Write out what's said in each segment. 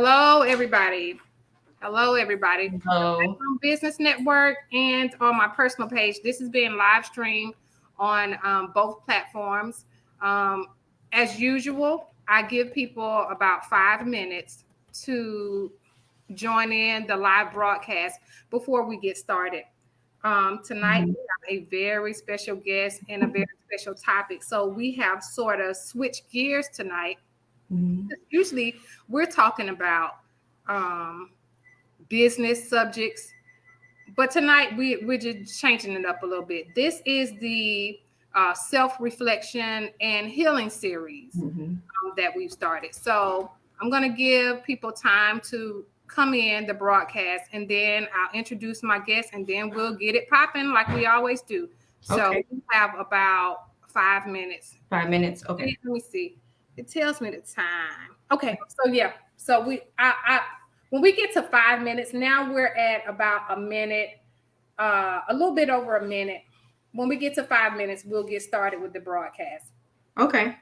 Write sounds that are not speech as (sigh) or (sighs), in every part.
Hello, everybody. Hello, everybody. Hello. Business Network and on my personal page. This is being live streamed on um, both platforms. Um, as usual, I give people about five minutes to join in the live broadcast before we get started. Um, tonight, mm-hmm. we have a very special guest and a very special topic. So we have sort of switched gears tonight. Mm-hmm. Usually, we're talking about um, business subjects, but tonight we, we're just changing it up a little bit. This is the uh, self reflection and healing series mm-hmm. um, that we've started. So I'm going to give people time to come in the broadcast and then I'll introduce my guest and then we'll get it popping like we always do. So okay. we have about five minutes. Five minutes. Okay. Let me see. It tells me the time. Okay. So yeah. So we I, I when we get to five minutes, now we're at about a minute, uh, a little bit over a minute. When we get to five minutes, we'll get started with the broadcast. Okay.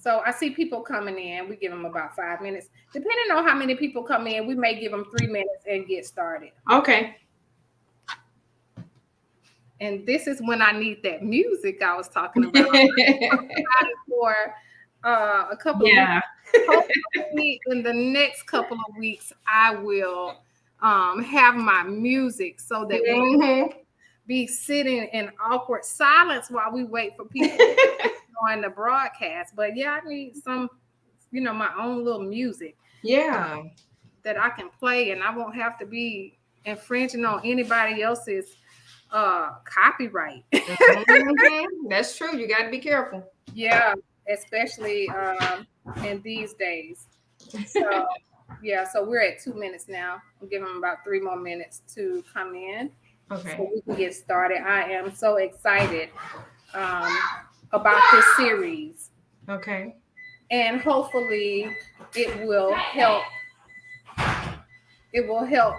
So I see people coming in. We give them about five minutes. Depending on how many people come in, we may give them three minutes and get started. Okay. And this is when I need that music I was talking (laughs) about. for uh, a couple yeah. of weeks. in the next couple of weeks, I will um, have my music so that mm-hmm. we be sitting in awkward silence while we wait for people on (laughs) the broadcast. But yeah, I need some, you know, my own little music. Yeah. that I can play and I won't have to be infringing on anybody else's uh copyright. (laughs) mm-hmm. That's true. You got to be careful. Yeah, especially um in these days. So yeah, so we're at two minutes now. We'll give them about three more minutes to come in. Okay. So we can get started. I am so excited. Um, about this series. Okay. And hopefully it will help. It will help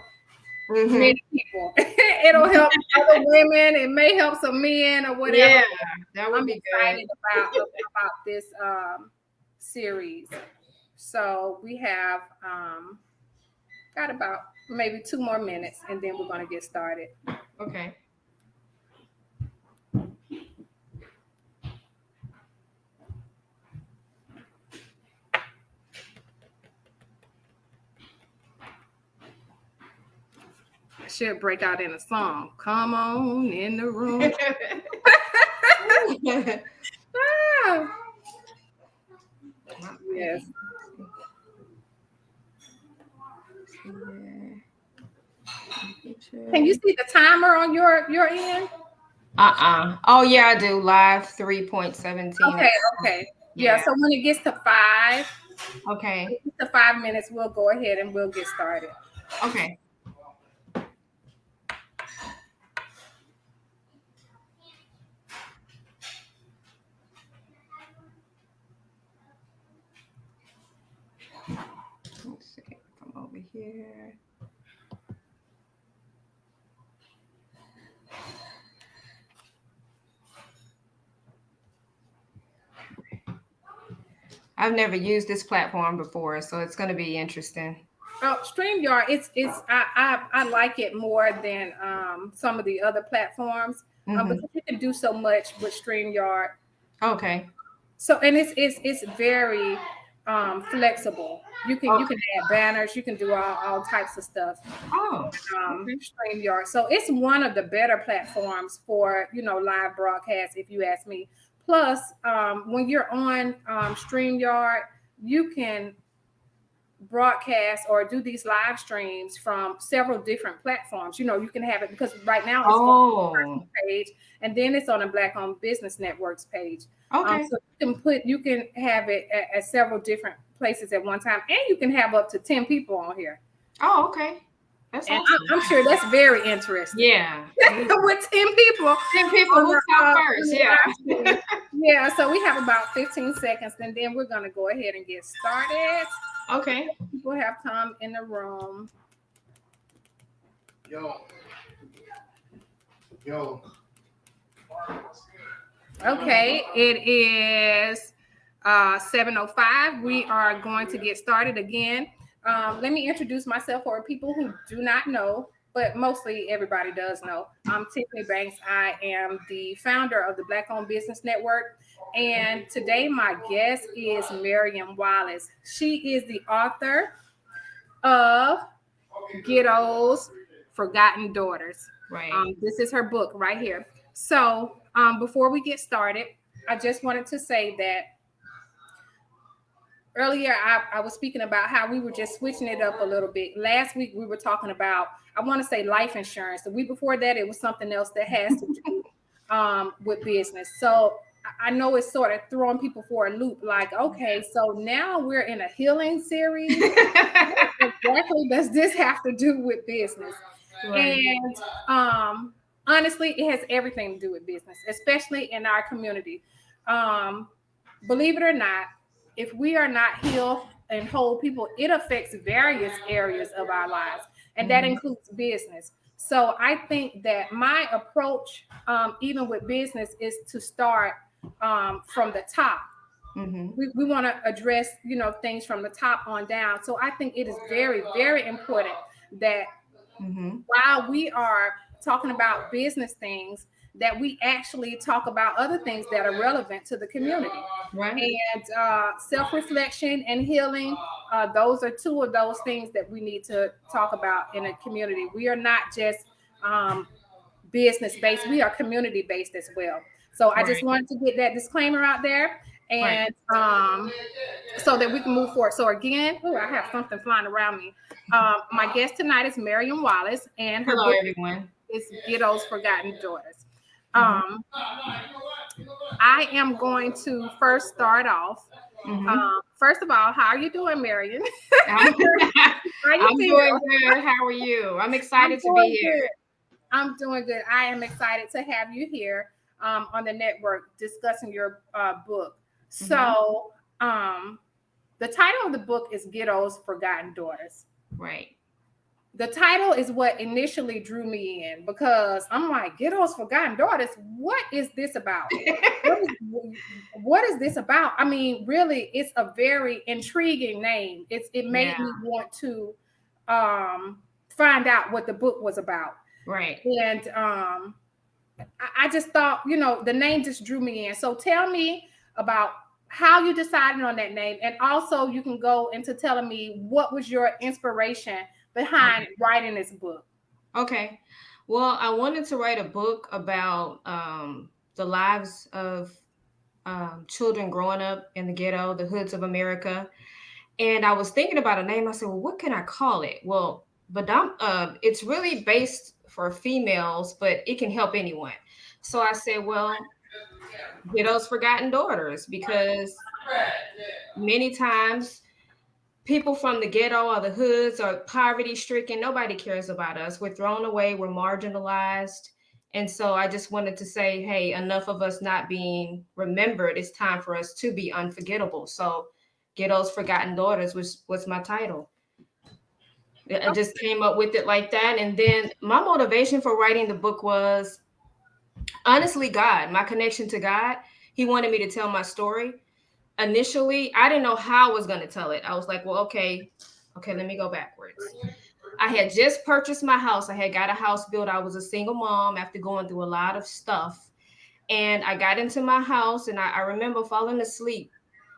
mm-hmm. many people. (laughs) It'll help (laughs) other women. It may help some men or whatever. Yeah, that would I'm be excited good. about about this um, series. So we have um, got about maybe two more minutes, and then we're going to get started. Okay. Should break out in a song. Come on in the room. ah. Yes. (laughs) Can you see the timer on your your end? Uh-uh. Oh yeah, I do. Live 3.17. Okay, okay. Yeah. yeah, so when it gets to five, okay. to five minutes, we'll go ahead and we'll get started. Okay. Here. I've never used this platform before, so it's going to be interesting. Oh, StreamYard, it's it's I I, I like it more than um, some of the other platforms mm-hmm. um, because you can do so much with StreamYard. Okay. So and it's it's it's very um, flexible. You can okay. you can add banners, you can do all, all types of stuff. Oh, um, StreamYard. So it's one of the better platforms for you know live broadcast, if you ask me. Plus, um, when you're on um, StreamYard, you can broadcast or do these live streams from several different platforms. You know, you can have it because right now it's oh. on the page and then it's on the Black Owned Business Networks page. Um, okay. Um, so you can put you can have it at, at, several different places at one time, and you can have up to ten people on here. Oh, okay. That's and awesome. I'm, I'm, sure that's very interesting. Yeah. (laughs) With 10 people. 10 people who talk uh, first. Yeah. (laughs) yeah. So we have about 15 seconds and then we're going to go ahead and get started. Okay. People have come in the room. Yo. Yo. Okay, it is uh, 7.05. We are going to get started again. Um, let me introduce myself for people who do not know, but mostly everybody does know. I'm Tiffany Banks. I am the founder of the Black Owned Business Network. And today my guest is Marion Wallace. She is the author of Ghetto's Forgotten Daughters. Right. Um, this is her book right here. So um, before we get started, I just wanted to say that earlier I, I, was speaking about how we were just switching it up a little bit. Last week we were talking about, I want to say life insurance. The week before that, it was something else that has to do (laughs) um, with business. So I know it's sort of throwing people for a loop. Like, okay, so now we're in a healing series. (laughs) exactly does this have to do with business? Right. And um, honestly, it has everything to do with business, especially in our community. Um, believe it or not, if we are not healed and whole people, it affects various areas of our lives, and that mm-hmm. includes business. So I think that my approach, um, even with business, is to start um, from the top. Mm-hmm. We, we want to address, you know, things from the top on down. So I think it is very, very important that mm-hmm. while we are talking about business things, that we actually talk about other things that are relevant to the community. Right. And uh, self reflection and healing, uh, those are two of those things that we need to talk about in a community. We are not just um, business based, we are community based as well. So I just wanted to get that disclaimer out there and right. um, so that we can move forward. So again, oh, I have something flying around me. Um, my guest tonight is Marion Wallace, and her hello everyone. Is Ghetto's Forgotten Daughters. Mm-hmm. Um, I am going to first start off. Mm-hmm. Um, first of all, how are you doing, Marion? I'm, (laughs) I'm doing (laughs) good. How are you? I'm excited I'm to be here. Good. I'm doing good. I am excited to have you here um, on the network discussing your uh, book. Mm-hmm. So, um, the title of the book is Ghetto's Forgotten Daughters. Right the title is what initially drew me in because I'm like, Ghetto's Forgotten Daughters. What is this about? what, is, what is this about? I mean, really, it's a very intriguing name. It's it made yeah. me want to um, find out what the book was about. Right. And um, I, I just thought, you know, the name just drew me in. So tell me about how you decided on that name, and also you can go into telling me what was your inspiration behind writing this book? Okay. Well, I wanted to write a book about um, the lives of um, children growing up in the ghetto, the hoods of America. And I was thinking about a name. I said, well, what can I call it? Well, but uh, it's really based for females, but it can help anyone. So I said, well, Ghetto's Forgotten Daughters, because many times people from the ghetto or the hoods or poverty stricken. Nobody cares about us. We're thrown away. We're marginalized. And so i just wanted to say hey enough of us not being remembered. It's time for us to be unforgettable. So ghetto's forgotten daughters was was my title. I just came up with it like that. And then my motivation for writing the book was honestly god my connection to god. He wanted me to tell my story initially I didn't know how I was going to tell it. I was like, well, okay, okay, let me go backwards. I had just purchased my house. I had got a house built. I was a single mom after going through a lot of stuff. And I got into my house and I, I remember falling asleep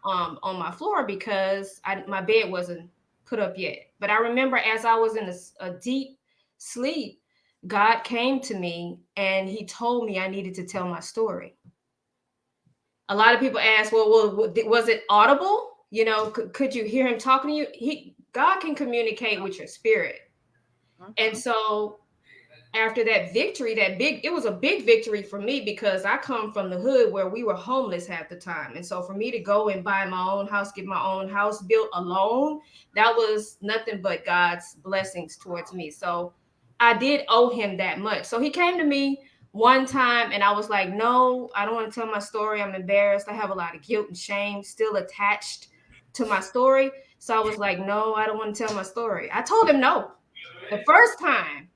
um, on my floor because I, my bed wasn't put up yet. But I remember as I was in a, a deep sleep, God came to me and he told me I needed to tell my story a lot of people ask, well, well was it audible? You know, could, could you hear him talking to you? He God can communicate with your spirit. And so after that victory, that big, it was a big victory for me because I come from the hood where we were homeless half the time. And so for me to go and buy my own house, get my own house built alone, that was nothing but God's blessings towards me. So I did owe him that much. So he came to me one time and I was like, no, I don't want to tell my story. I'm embarrassed. I have a lot of guilt and shame still attached to my story. So I was like, no, I don't want to tell my story. I told him no the first time.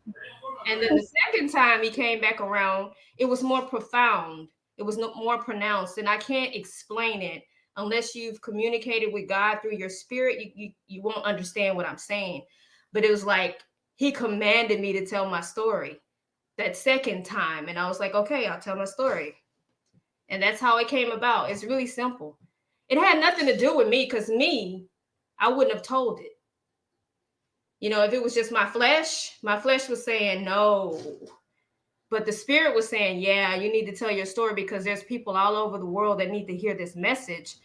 And then the second time he came back around, it was more profound It was more pronounced, and I can't explain it unless you've communicated with God through your spirit. You, you you won't understand what I'm saying. But it was like He commanded me to tell my story that second time, and I was like, okay, I'll tell my story, and that's how it came about. It's really simple. It had nothing to do with me because me, I wouldn't have told it. You know, if it was just my flesh, my flesh was saying no. But the spirit was saying, yeah, you need to tell your story because there's people all over the world that need to hear this message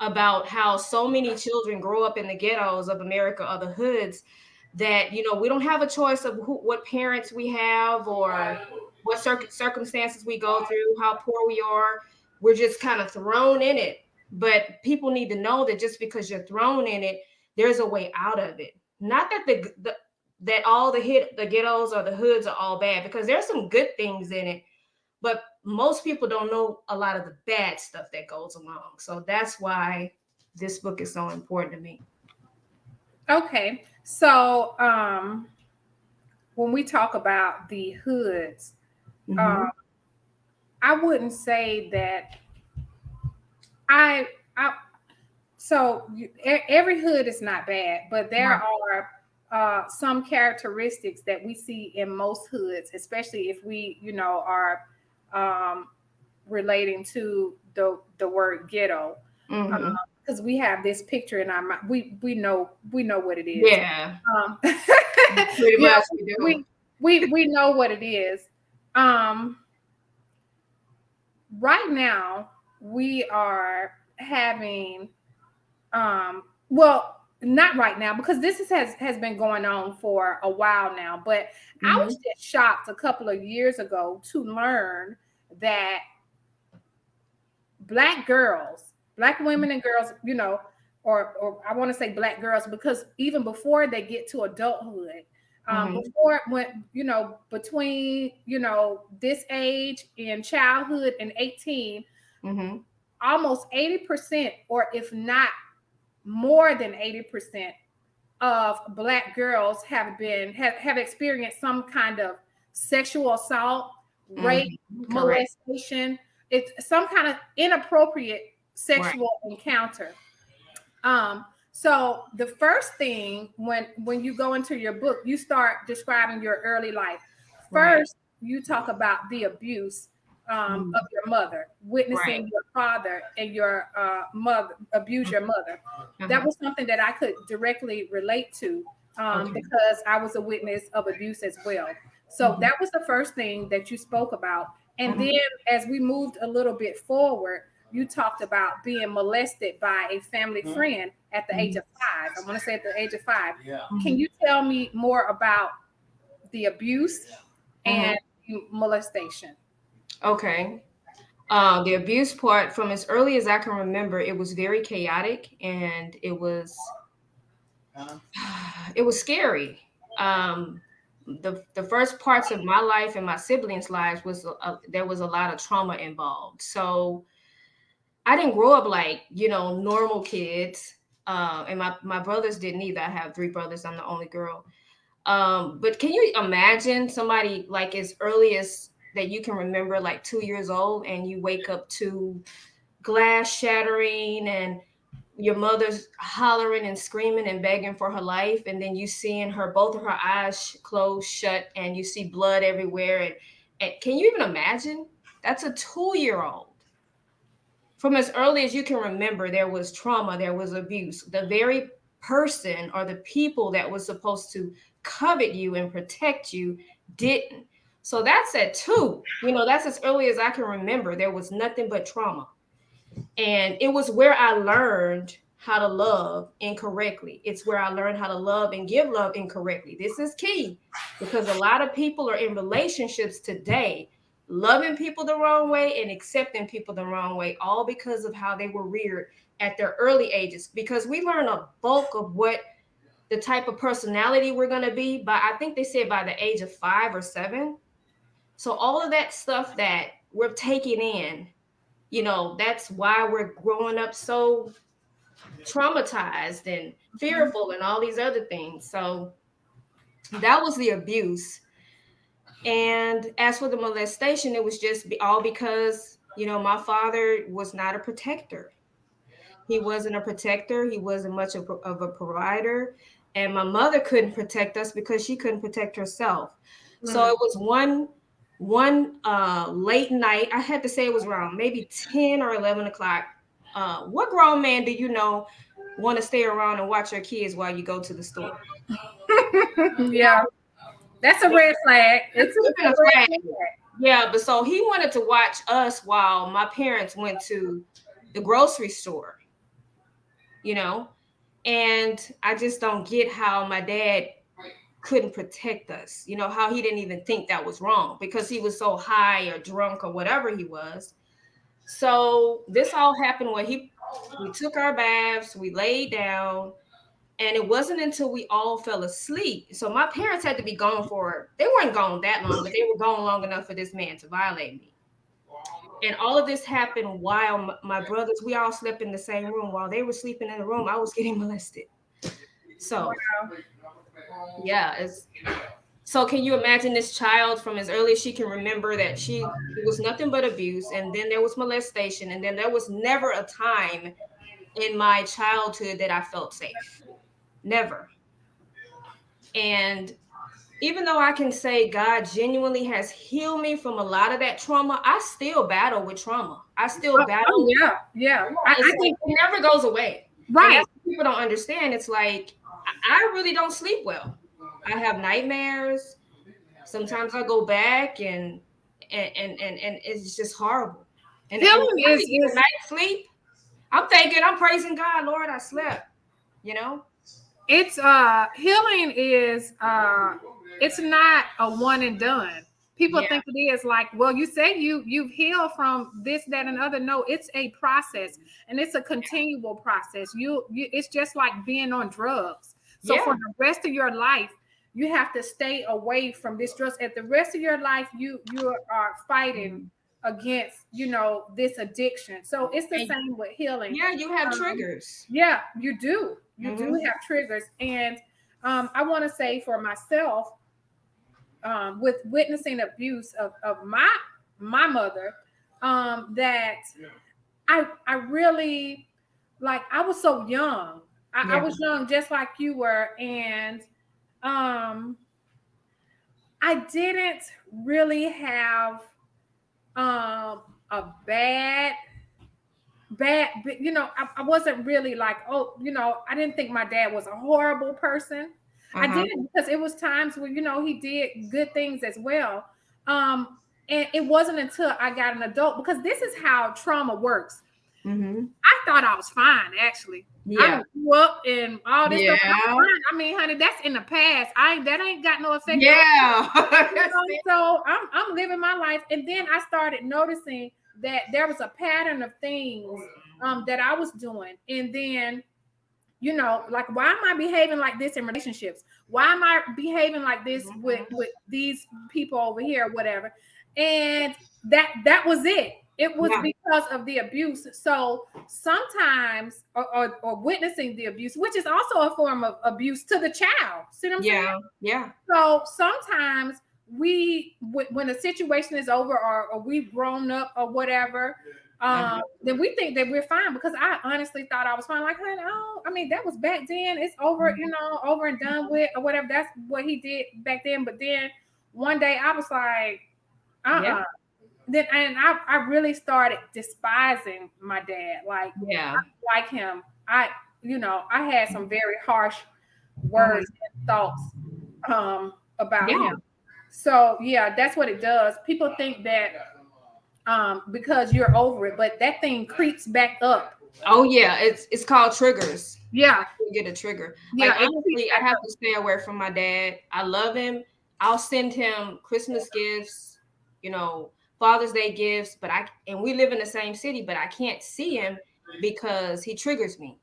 about how so many children grow up in the ghettos of America or the hoods that, you know, we don't have a choice of who, what parents we have or what cir- circumstances we go through, how poor we are. We're just kind of thrown in it. But people need to know that just because you're thrown in it, there's a way out of it. Not that the, the that all the hit the ghettos or the hoods are all bad because there's some good things in it, but most people don't know a lot of the bad stuff that goes along. So that's why this book is so important to me. Okay. So um when we talk about the hoods, mm-hmm. um, I wouldn't say that I I so every hood is not bad, but there right. are uh, some characteristics that we see in most hoods, especially if we, you know, are um, relating to the the word ghetto, mm-hmm. Uh, we have this picture in our mind. We we know we know what it is. Yeah. Um, (laughs) yeah, we, we we know what it is. Um, right now we are having um well not right now because this is, has has been going on for a while now but mm-hmm. i was just shocked a couple of years ago to learn that black girls black women and girls you know or or i want to say black girls because even before they get to adulthood um, mm-hmm. before when you know between you know this age in childhood and 18 mm-hmm. almost 80% or if not more than 80% of black girls have been have, have experienced some kind of sexual assault, mm-hmm. rape, molestation, it's some kind of inappropriate sexual right. encounter. Um, so the first thing when when you go into your book, you start describing your early life. First, right. you talk about the abuse um, mm. of your mother, witnessing right. your father and your uh, mother abuse your mother. Uh-huh. That was something that I could directly relate to um, okay. because I was a witness of abuse as well. So mm-hmm. that was the first thing that you spoke about. And mm-hmm. then as we moved a little bit forward, you talked about being molested by a family mm-hmm. friend at the age of five. I want to say at the age of five. Yeah. Can you tell me more about the abuse and molestation? Okay. Uh, the abuse part, from as early as I can remember, it was very chaotic and it was (sighs) it was scary. Um, the the first parts of my life and my siblings' lives was a, there was a lot of trauma involved. So I didn't grow up like you know normal kids, uh, and my my brothers didn't either. I have three brothers. I'm the only girl. Um, but can you imagine somebody like as early as that you can remember like two years old and you wake up to glass shattering and your mother's hollering and screaming and begging for her life and then you seeing her both of her eyes closed shut and you see blood everywhere and, and can you even imagine that's a two year old from as early as you can remember there was trauma there was abuse the very person or the people that was supposed to covet you and protect you didn't so that's at two. You know, that's as early as I can remember. There was nothing but trauma. And it was where I learned how to love incorrectly. It's where I learned how to love and give love incorrectly. This is key because a lot of people are in relationships today loving people the wrong way and accepting people the wrong way, all because of how they were reared at their early ages. Because we learn a bulk of what the type of personality we're going to be by, I think they said by the age of five or seven. So all of that stuff that we're taking in, you know, that's why we're growing up so traumatized and mm-hmm. fearful and all these other things. So that was the abuse. And as for the molestation, it was just all because, You know, my father was not a protector. He wasn't a protector. He wasn't much of a, of a provider. And my mother couldn't protect us because she couldn't protect herself. Mm-hmm. So it was one one uh, late night. I had to say it was around maybe 10 or 11 o'clock. Uh, what grown man do you know want to stay around and watch your kids while you go to the store? (laughs) yeah. That's a red flag. It's a red flag. Yeah, but so he wanted to watch us while my parents went to the grocery store, you know, and I just don't get how my dad couldn't protect us, you know, how he didn't even think that was wrong because he was so high or drunk or whatever he was. So this all happened when he we took our baths, we laid down, and it wasn't until we all fell asleep. So my parents had to be gone for they weren't gone that long, but they were gone long enough for this man to violate me. And all of this happened while my brothers, we all slept in the same room. While they were sleeping in the room, I was getting molested. So, yeah, it's so can you imagine this child from as early as she can remember that she was nothing but abuse, and then there was molestation, and then there was never a time in my childhood that I felt safe. Never. And even though I can say God genuinely has healed me from a lot of that trauma, I still battle with trauma. I still oh, battle. Oh, yeah, yeah. I, I think it never goes away. Right. people don't understand. It's like I really don't sleep well. I have nightmares. Sometimes I go back and and and and, and it's just horrible. And, Healing is, is night sleep. I'm thinking, I'm praising God, Lord, I slept. You know, it's uh healing is uh it's not a one and done. People yeah. think it is like, well, you say you you've healed from this, that, and other. No, it's a process, and it's a continual process. You, you it's just like being on drugs. So yeah. for the rest of your life, you have to stay away from this drugs. At the rest of your life, you you are fighting against you know this addiction. So it's the and, same with healing. Yeah, you have um, triggers. Yeah, you do. You mm-hmm. do have triggers, and um, I want to say for myself, um, with witnessing abuse of, of my my mother um, that I I really like I was so young. I, yeah. I, was young just like you were, and um, I didn't really have um, a bad bad you know I, I wasn't really like oh you know I didn't think my dad was a horrible person uh-huh. I did because it was times where you know he did good things as well. Um, and it wasn't until I got an adult because this is how trauma works. Mm-hmm. I thought I was fine actually. Yeah. I grew up and all this yeah. stuff. I mean, honey, that's in the past. I that ain't got no effect. Yeah. (laughs) so I'm I'm living my life, and then I started noticing that there was a pattern of things um, that I was doing, and then you know like why am i behaving like this in relationships why am i behaving like this mm-hmm. with with these people over here whatever and that that was it it was yeah. because of the abuse so sometimes or, or, or, witnessing the abuse which is also a form of abuse to the child see what i'm yeah. saying yeah so sometimes we when the situation is over or, or we've grown up or whatever um, then we think that we're fine because I honestly thought I was fine. Like, honey, oh, I mean, that was back then. It's over, mm-hmm. you know, over and done with, or whatever. That's what he did back then. But then one day I was like, uh uh-uh. yeah. Then and I, I really started despising my dad. Like, yeah, like him. I, you know, I had some very harsh words mm-hmm. and thoughts um about yeah. him. So yeah, that's what it does. People think that um, because you're over it, but that thing creeps back up. Oh yeah, it's it's called triggers. Yeah, you get a trigger. Yeah, like, honestly, I have to stay away from my dad. I love him. I'll send him Christmas gifts, you know, Father's Day gifts, but I and we live in the same city, but I can't see him because he triggers me.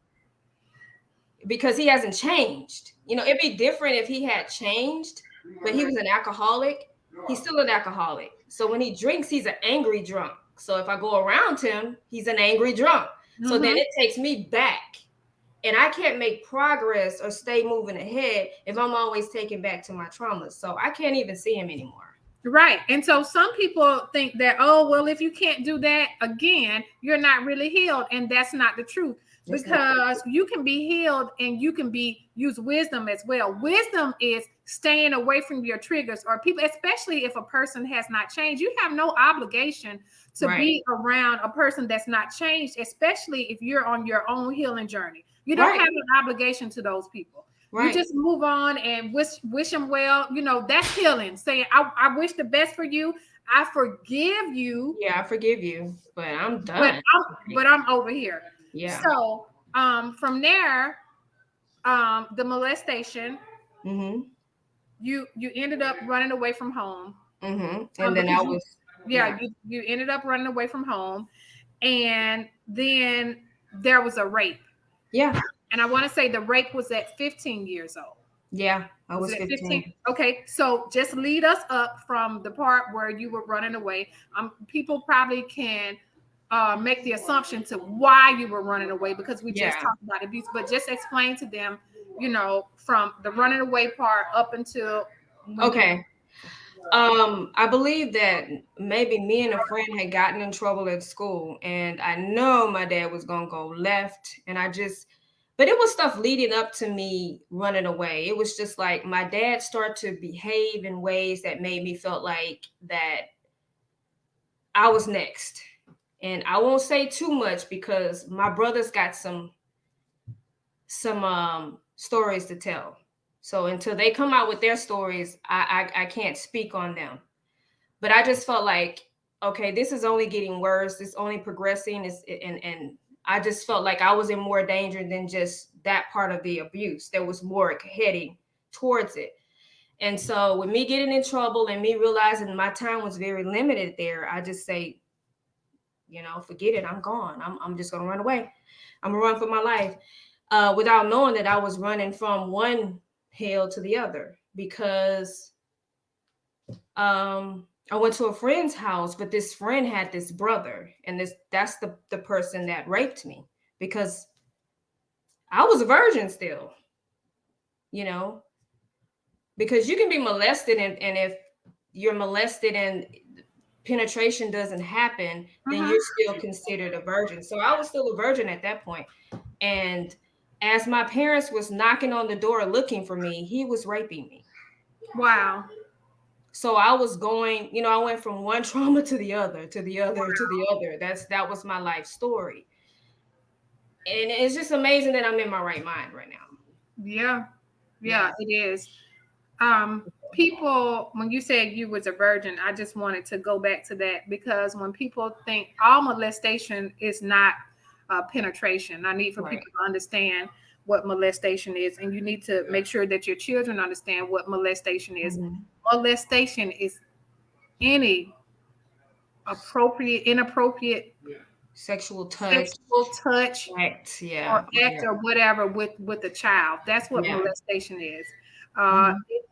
Because he hasn't changed. You know, it'd be different if he had changed, but he was an alcoholic. He's still an alcoholic. So when he drinks, he's an angry drunk. So if I go around him, he's an angry drunk. Mm-hmm. So then mm-hmm. it takes me back. And I can't make progress or stay moving ahead if I'm always taken back to my traumas. So I can't even see him anymore. Right. And so some people think that, oh, well, if you can't do that again, you're not really healed. And that's not the truth because you can be healed and you can be use wisdom as well. Wisdom is staying away from your triggers or people, especially if a person has not changed. You have no obligation to right. be around a person that's not changed, especially if you're on your own healing journey. You don't right. have an obligation to those people. Right. You just move on and wish wish them well. You know, that's healing. Saying, I, I wish the best for you. I forgive you. Yeah, I forgive you, but I'm done. But I'm, but I'm over here. Yeah. So um, from there, um, the molestation. Mm-hmm. You you ended up running away from home. Mm-hmm. Um, and um, then I was. Yeah, yeah, you you ended up running away from home, and then there was a rape. Yeah. And I want to say the rape was at 15 years old. Yeah, I was, was 15. 15. Okay, so just lead us up from the part where you were running away. Um, people probably can uh, make the assumption to why you were running away because we just talked about abuse, but just explain to them, you know, from the running away part up until. Okay. Um, I believe that maybe me and a friend had gotten in trouble at school, and I know my dad was gonna go left, and I just, but it was stuff leading up to me running away. It was just like my dad started to behave in ways that made me felt like that I was next and I won't say too much because my brothers got some some um stories to tell. So until they come out with their stories, I, I I can't speak on them. But I just felt like, okay, this is only getting worse. It's only progressing. It's and and I just felt like I was in more danger than just that part of the abuse. There was more heading towards it. And so with me getting in trouble and me realizing my time was very limited there, I just say, you know, forget it. I'm gone. I'm, I'm just gonna run away. I'm gonna run for my life. Uh, without knowing that I was running from one hell to the other because um I went to a friend's house, but this friend had this brother, and this that's the, the person that raped me because I was a virgin still, you know, because you can be molested and, and if you're molested and penetration doesn't happen, then uh-huh. you're still considered a virgin. So I was still a virgin at that point. And as my parents was knocking on the door looking for me, he was raping me. Wow. So I was going, you know, I went from one (laughs) trauma to the other, to the other, to the other. That's that was my life story. And it's just amazing that I'm in my right mind right now. Yeah. Yeah, it is. Um people when you said you was a virgin i just wanted to go back to that because when people think all molestation is not uh, penetration i need for right. people to understand what molestation is and you need to make sure that your children understand what molestation is mm-hmm. molestation is any appropriate inappropriate sexual touch sexual touch act yeah or act yeah. or whatever with with a child that's what yeah. molestation is uh, mm-hmm. it,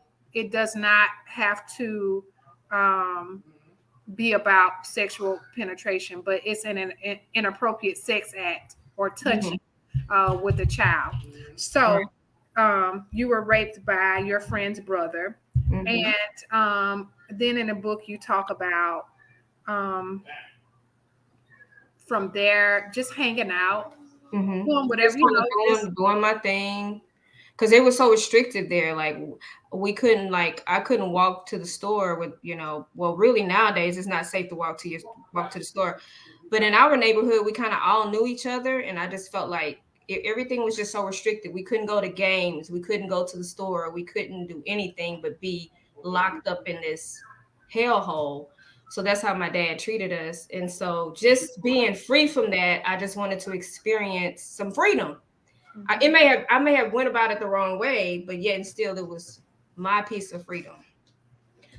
it does not have to um, be about sexual penetration, but it's an, an inappropriate sex act or touching mm-hmm. Uh, with a child. So um, you were raped by your friend's brother. Mm-hmm. And um, then in the book, you talk about um, from there just hanging out, mm-hmm. doing whatever you know, doing, doing my thing because it was so restricted there. Like we couldn't like I couldn't walk to the store with you know. Well, really nowadays it's not safe to walk to your walk to the store, but in our neighborhood we kind of all knew each other, and I just felt like it, everything was just so restricted. We couldn't go to games, we couldn't go to the store, we couldn't do anything but be locked up in this hellhole. So that's how my dad treated us. And so just being free from that, I just wanted to experience some freedom I, it mm-hmm. may have I may have went about it the wrong way, but yet and still it was my piece of freedom.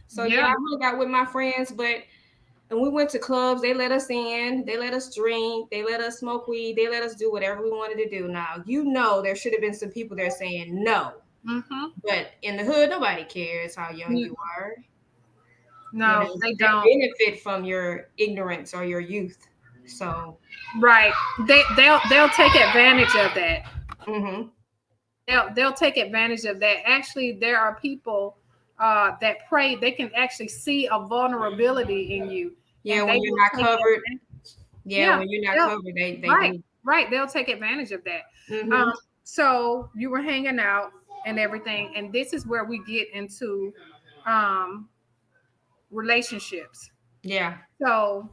So yeah, yeah I hung out with my friends, but and we went to clubs. They let us in. They let us drink. They let us smoke weed. They let us do whatever we wanted to do. Now you know there should have been some people there saying no, mm-hmm. but in the hood nobody cares how young mm-hmm. you are. No, you know, they don't benefit from your ignorance or your youth. So right, they they'll they'll take advantage of that. Mm-hmm. They'll they'll take advantage of that. Actually, there are people uh, that pray, they can actually see a vulnerability in you. Yeah, when you're not covered. Yeah, Yeah, when you're not covered, they they right. do. Right, they'll take advantage of that. Mhm. Um, so you were hanging out and everything, and this is where we get into um, relationships. yeah. So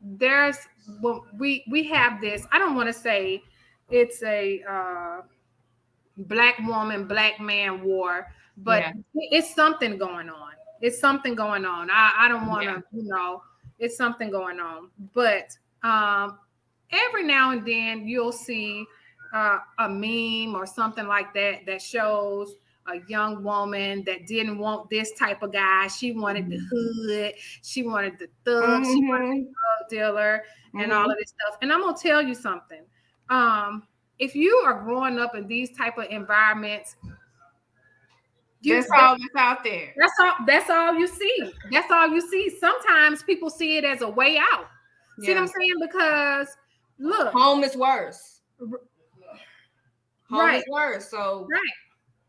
there's well, we we have this. I don't want to say it's a uh, black woman, black man war, but Yeah. it's something going on. It's something going on. I, I don't want to, Yeah. you know, it's something going on. But um, every now and then you'll see uh, a meme or something like that that shows a young woman that didn't want this type of guy. She wanted the hood. She wanted the thug. She wanted Mhm. the drug dealer and Mhm. all of this stuff. And I'm gonna tell you something. Um, if you are growing up in these type of environments, you, That's all that's out there. that's all that's all you see. That's all you see. Sometimes people see it as a way out. See what I'm saying? Because look, Home is worse. Home Right. is worse. So Right.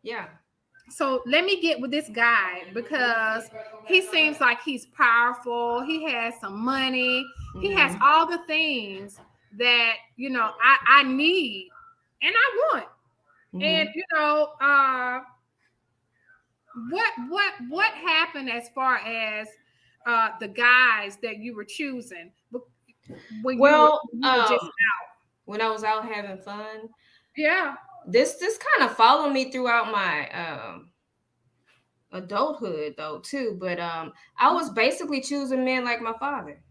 yeah. so let me get with this guy because he seems like he's powerful. He has some money. He has Mhm. all the things that you know I, I need and I want. Mhm. And you know, uh what what what happened as far as uh the guys that you were choosing? When you well, were- you were just- um, when I was out having fun, yeah, this this kind of followed me throughout my um adulthood though too but um i was basically choosing men like my father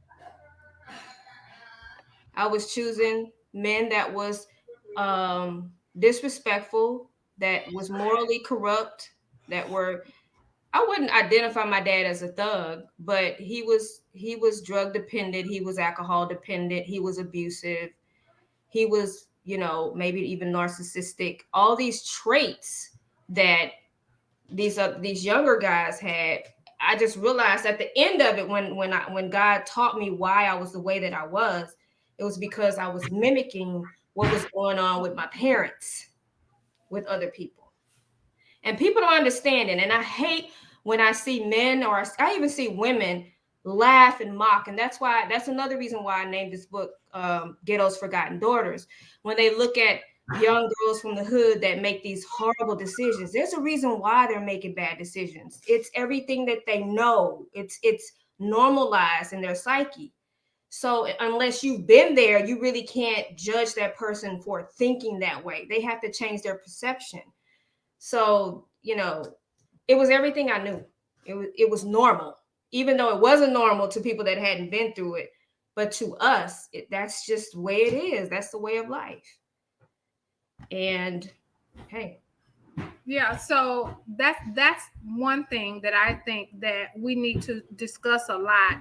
i was choosing men that was um disrespectful that was morally corrupt that were i wouldn't identify my dad as a thug but he was he was drug dependent he was alcohol dependent he was abusive he was you know maybe even narcissistic. All these traits that these uh, these younger guys had i just realized at the end of it when when i when god taught me why i was the way that i was it was because i was mimicking what was going on with my parents with other people. And people don't understand it. And i hate when i see men or i even see women laugh and mock. And that's why that's another reason why i named this book um, ghetto's forgotten daughters. When they look at young girls from the hood that make these horrible decisions there's a reason why they're making bad decisions. It's everything that they know. It's it's normalized in their psyche so unless you've been there you really can't judge that person for thinking that way. They have to change their perception. So you know it was everything i knew. It was it was normal. Even though it wasn't normal to people that hadn't been through it but to us it, that's just the way it is. That's the way of life. And hey. Yeah. So that's that's one thing that I think that we need to discuss a lot.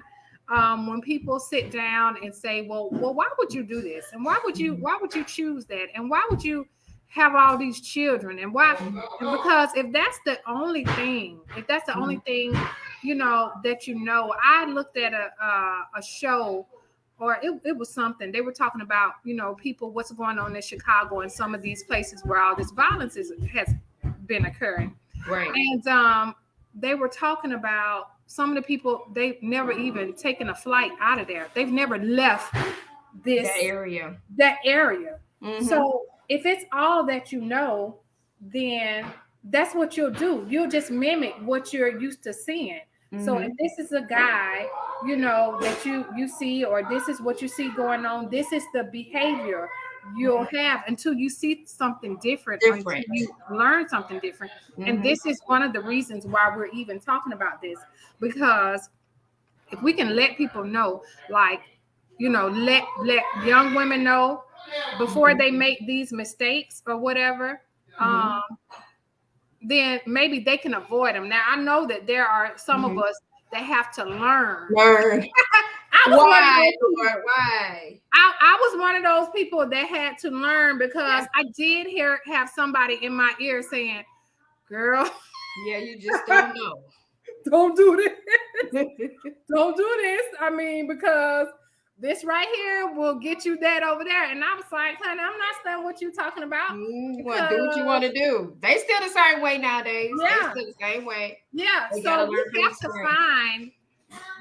Um, when people sit down and say, "Well, well, why would you do this? And why would you why would you choose that? And why would you have all these children? And why?" And because if that's the only thing, if that's the only thing, you know that you know, I looked at a uh, a show or it, it was something they were talking about you know people what's going on in chicago and some of these places where all this violence is, has been occurring right and um, they were talking about some of the people they've never even taken a flight out of there. They've never left this that area. that area. Mhm. so if it's all that you know then that's what you'll do. You'll just mimic what you're used to seeing. So Mhm. if this is a guy, you know, that you you see, or this is what you see going on, this is the behavior you'll have until you see something different, Different. you learn something different. And Mhm. this is one of the reasons why we're even talking about this, because if we can let people know, like, you know, let let young women know before they make these mistakes or whatever, Mhm. um, then maybe they can avoid them. Now I know that there are some of us that have to learn. learn (laughs) I was, one of why those, Lord, why I, I was one of those people that had to learn because I did hear have somebody in my ear saying, "Girl, (laughs) yeah you just don't (laughs) know don't do this. (laughs) Don't do this." I mean, because this right here will get you that over there. And I was like, honey, I'm not studying what you're talking about. Mm, you want to do what you want to do. They still the same way nowadays. Yeah. They still the same way. Yeah. They so you have to find,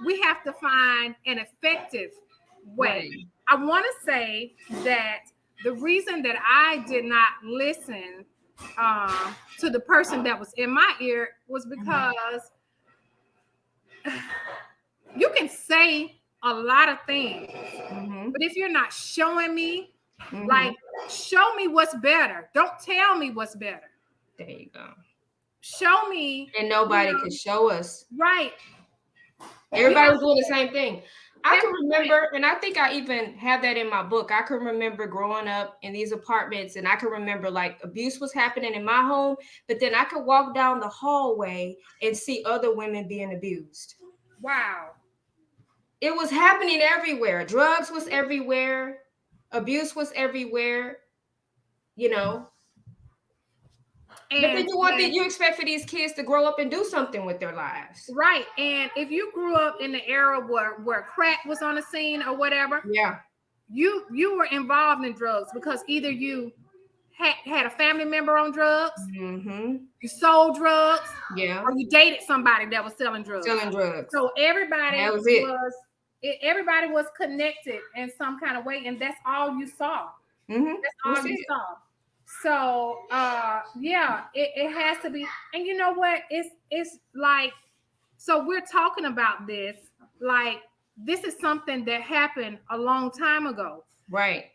we have to find an effective way. Right. I want to say that the reason that I did not listen uh, to the person that was in my ear was mm-hmm. because (sighs) you can say a lot of things. Mm-hmm. But if you're not showing me, mm-hmm. like, show me what's better. Don't tell me what's better. There you go. Show me. And nobody you know, can show us. Right. Everybody was doing the same thing. I can remember, and I think I even have that in my book. I can remember growing up in these apartments, and I can remember like abuse was happening in my home, but then I could walk down the hallway and see other women being abused. Wow it was happening everywhere. Drugs was everywhere. Abuse was everywhere. You know. And, but then you want that you expect for these kids to grow up and do something with their lives. Right. And if you grew up in the era where, where crack was on the scene or whatever, yeah, you you were involved in drugs because either you had, had a family member on drugs, mm-hmm. you sold drugs, yeah, or you dated somebody that was selling drugs. Selling drugs. So everybody that was, it. was it, everybody was connected in some kind of way, and that's all you saw. Mm-hmm. That's all you saw. So uh yeah, it, it has to be. And you know what? It's it's like so we're talking about this like this is something that happened a long time ago. Right.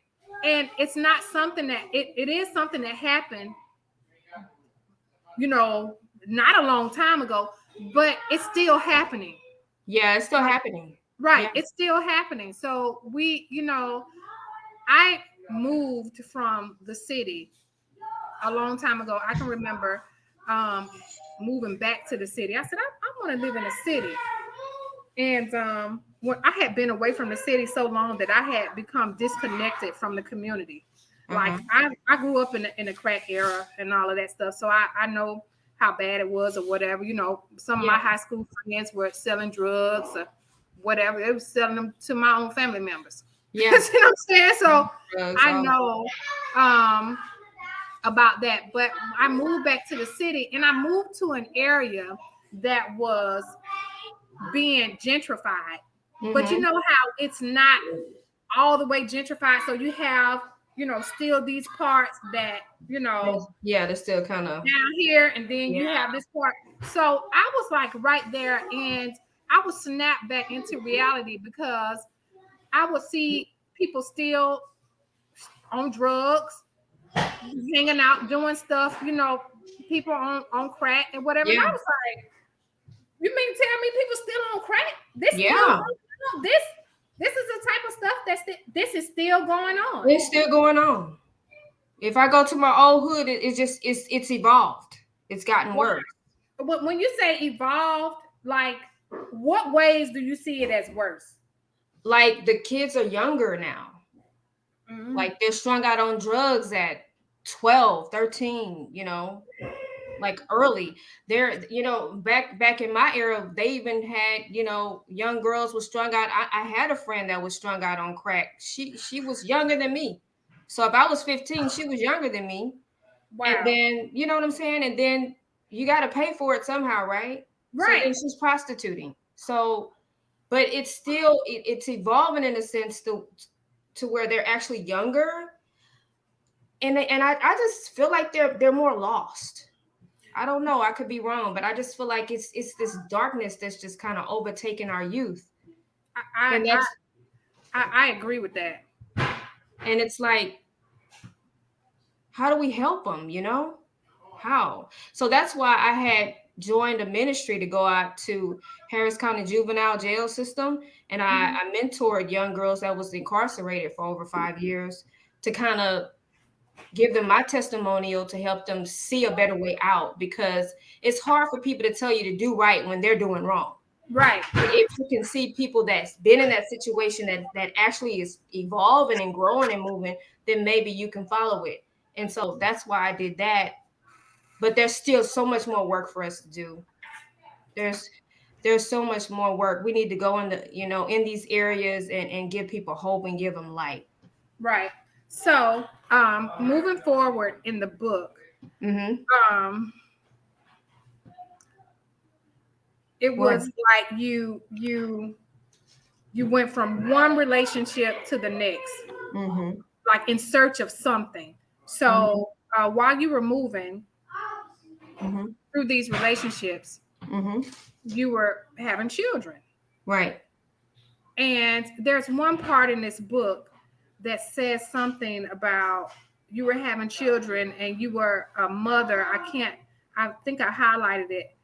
And it's not something that it, it is something that happened, you know, not a long time ago, but it's still happening. Yeah, it's still happening. Right. Yeah. It's still happening. So we, you know, I moved from the city a long time ago. I can remember um, moving back to the city. I said, I, I want to live in a city. And um, when I had been away from the city so long that I had become disconnected from the community. Like mm-hmm. I, I grew up in the, in the crack era and all of that stuff. So I, I know how bad it was or whatever. You know, some of yeah. my high school friends were selling drugs or whatever. They were selling them to my own family members. (laughs) Yeah. you know what I'm saying? So I know um, about that. But I moved back to the city and I moved to an area that was being gentrified. Mm-hmm. But you mm-hmm. know how it's not all the way gentrified. So you have, you know, still these parts that, you know, yeah, they're still kind of down here, and then yeah. you have this part. So I was like right there, and I would snap back into reality because I would see people still on drugs, hanging out, doing stuff, you know, people on, on crack and whatever. Yeah. And I was like, you mean tell me people still on crack? This yeah. this this is the type of stuff that's this is still going on. It's still going on. If I go to my old hood, it, it's just it's it's evolved. It's gotten worse. But when you say evolved, like what ways do you see it as worse? Like the kids are younger now. Mm-hmm. Like they're strung out on drugs at 12, 13, you know, like early. They're, you know, back back in my era, they even had, you know, young girls were strung out. I, I had a friend that was strung out on crack. She she was younger than me. So if I was 15, she was younger than me. Wow. And then, you know what I'm saying? And then you got to pay for it somehow, right? Right. So, and she's prostituting. So, but it's still it, it's evolving in a sense to to where they're actually younger. And and I, I just feel like they're they're more lost. I don't know. I could be wrong, but I just feel like it's it's this darkness that's just kind of overtaking our youth. I, I, I, I agree with that. And it's like, how do we help them? You know, how? So that's why I had joined a ministry to go out to Harris County Juvenile Jail System, and I, mm-hmm. I mentored young girls that was incarcerated for over five years to kind of give them my testimonial to help them see a better way out because it's hard for people to tell you to do right when they're doing wrong. Right. If you can see people that's been in that situation that that actually is evolving and growing and moving, then maybe you can follow it. And so that's why I did that but there's still so much more work for us to do. There's there's so much more work. We need to go in the, you know, in these areas and, and give people hope and give them light. Right. So, um, moving forward in the book, Mm-hmm. um, it was like you you you went from one relationship to the next, Mm-hmm. like in search of something. So, uh, while you were moving Mm-hmm. through these relationships, Mm-hmm. you were having children. Right. And there's one part in this book that says something about you were having children and you were a mother. I can't. I think I highlighted it,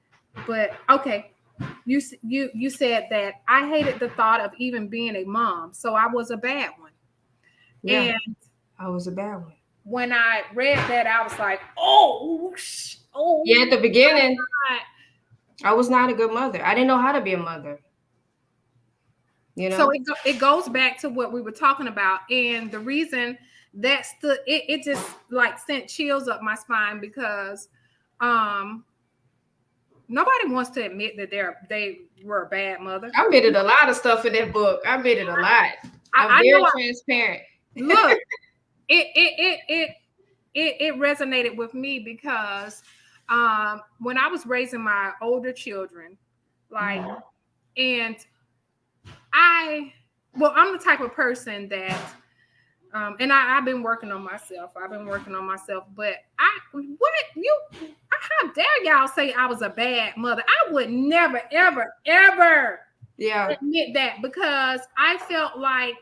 but okay. You you you said that I hated the thought of even being a mom, so I was a bad one. Yeah. And I was a bad one. when I read that, I was like, oh, oh, Yeah, at the beginning, God. I was not a good mother. I didn't know how to be a mother. You know? So it, go, it goes back to what we were talking about. And the reason that stood, it, it just like sent chills up my spine because um nobody wants to admit that they're they were a bad mother. I admitted a lot of stuff in that book. I admitted a lot. I, I'm I very know I- transparent. (laughs) look, (laughs) it it it it it it resonated with me because um when I was raising my older children, like Mhm. and I well, I'm the type of person that um and I, I've been working on myself. I've been working on myself, but I what you how dare y'all say I was a bad mother? I would never, ever, ever Yeah. admit that because I felt like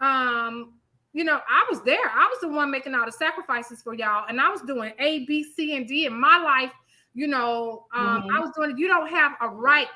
um you know I was there. I was the one making all the sacrifices for y'all and I was doing A B C and D in my life. You know, um Mhm. I was doing you don't have a right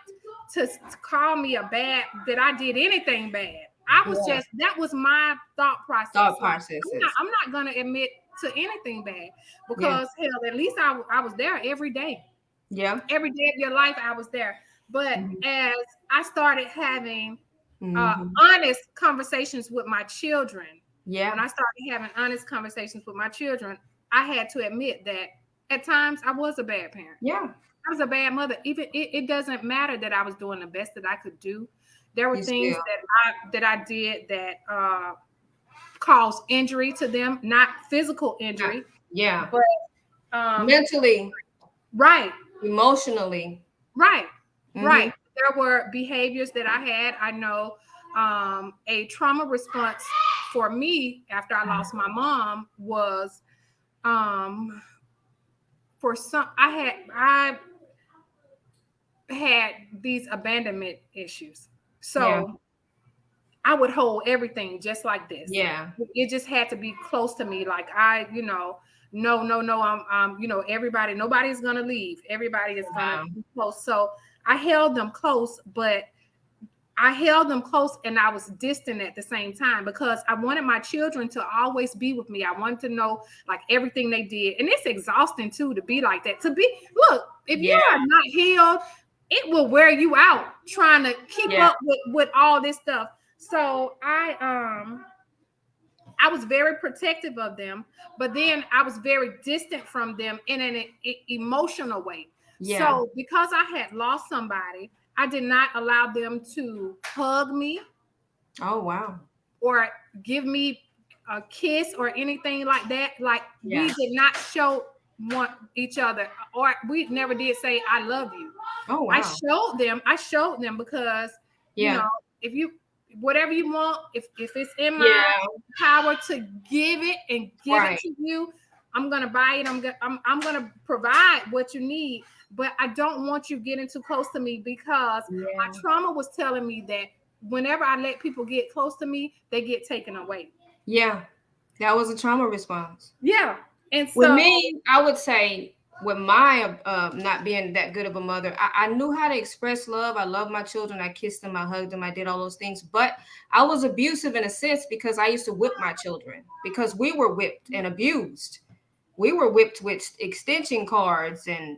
to, call me a bad that I did anything bad. I was Yeah. just that was my thought process. Thought Like, processes. I'm not, I'm not gonna admit to anything bad because hell, at least I, I was there every day Yeah. every day of your life I was there. But Mhm. as I started having uh, Mhm. honest conversations with my children, yeah. when I started having honest conversations with my children, I had to admit that at times I was a bad parent. Yeah. I was a bad mother. Even it, it doesn't matter that I was doing the best that I could do. There were You things still- that I that I did that uh, caused injury to them, not physical injury. Yeah. Um, Mentally, right, emotionally. right. Mhm. Right. There were behaviors that I had. I know um, a trauma response for me after I lost my mom was um, for some. I had I had these abandonment issues, so Yeah. I would hold everything just like this. Yeah. it just had to be close to me. Like I, you know, no, no, no. I'm, um, you know, everybody, nobody's gonna leave. Everybody is gonna be close. So I held them close, but I held them close and I was distant at the same time because I wanted my children to always be with me. I wanted to know like everything they did. And it's exhausting too to be like that. To be look, if you are not healed, it will wear you out trying to keep Yeah. up with, with all this stuff. So I um I was very protective of them, but then I was very distant from them in an e- emotional way. Yeah. So because I had lost somebody, I did not allow them to hug me oh wow. or give me a kiss or anything like that. Like we did not show want each other, or we never did say "I love you." Oh wow. I showed them. I showed them because yeah. you know if you whatever you want, if if it's in my yeah. power to give it and give Right. it to you, I'm gonna buy it. I'm gonna I'm, I'm gonna provide what you need. But I don't want you getting too close to me because my trauma was telling me that whenever I let people get close to me, they get taken away. Yeah. That was a trauma response. Yeah. And so With me, I would say with my uh, not being that good of a mother, I, I knew how to express love. I love my children. I kissed them. I hugged them. I did all those things. But I was abusive in a sense because I used to whip my children because we were whipped and abused. We were whipped with extension cards and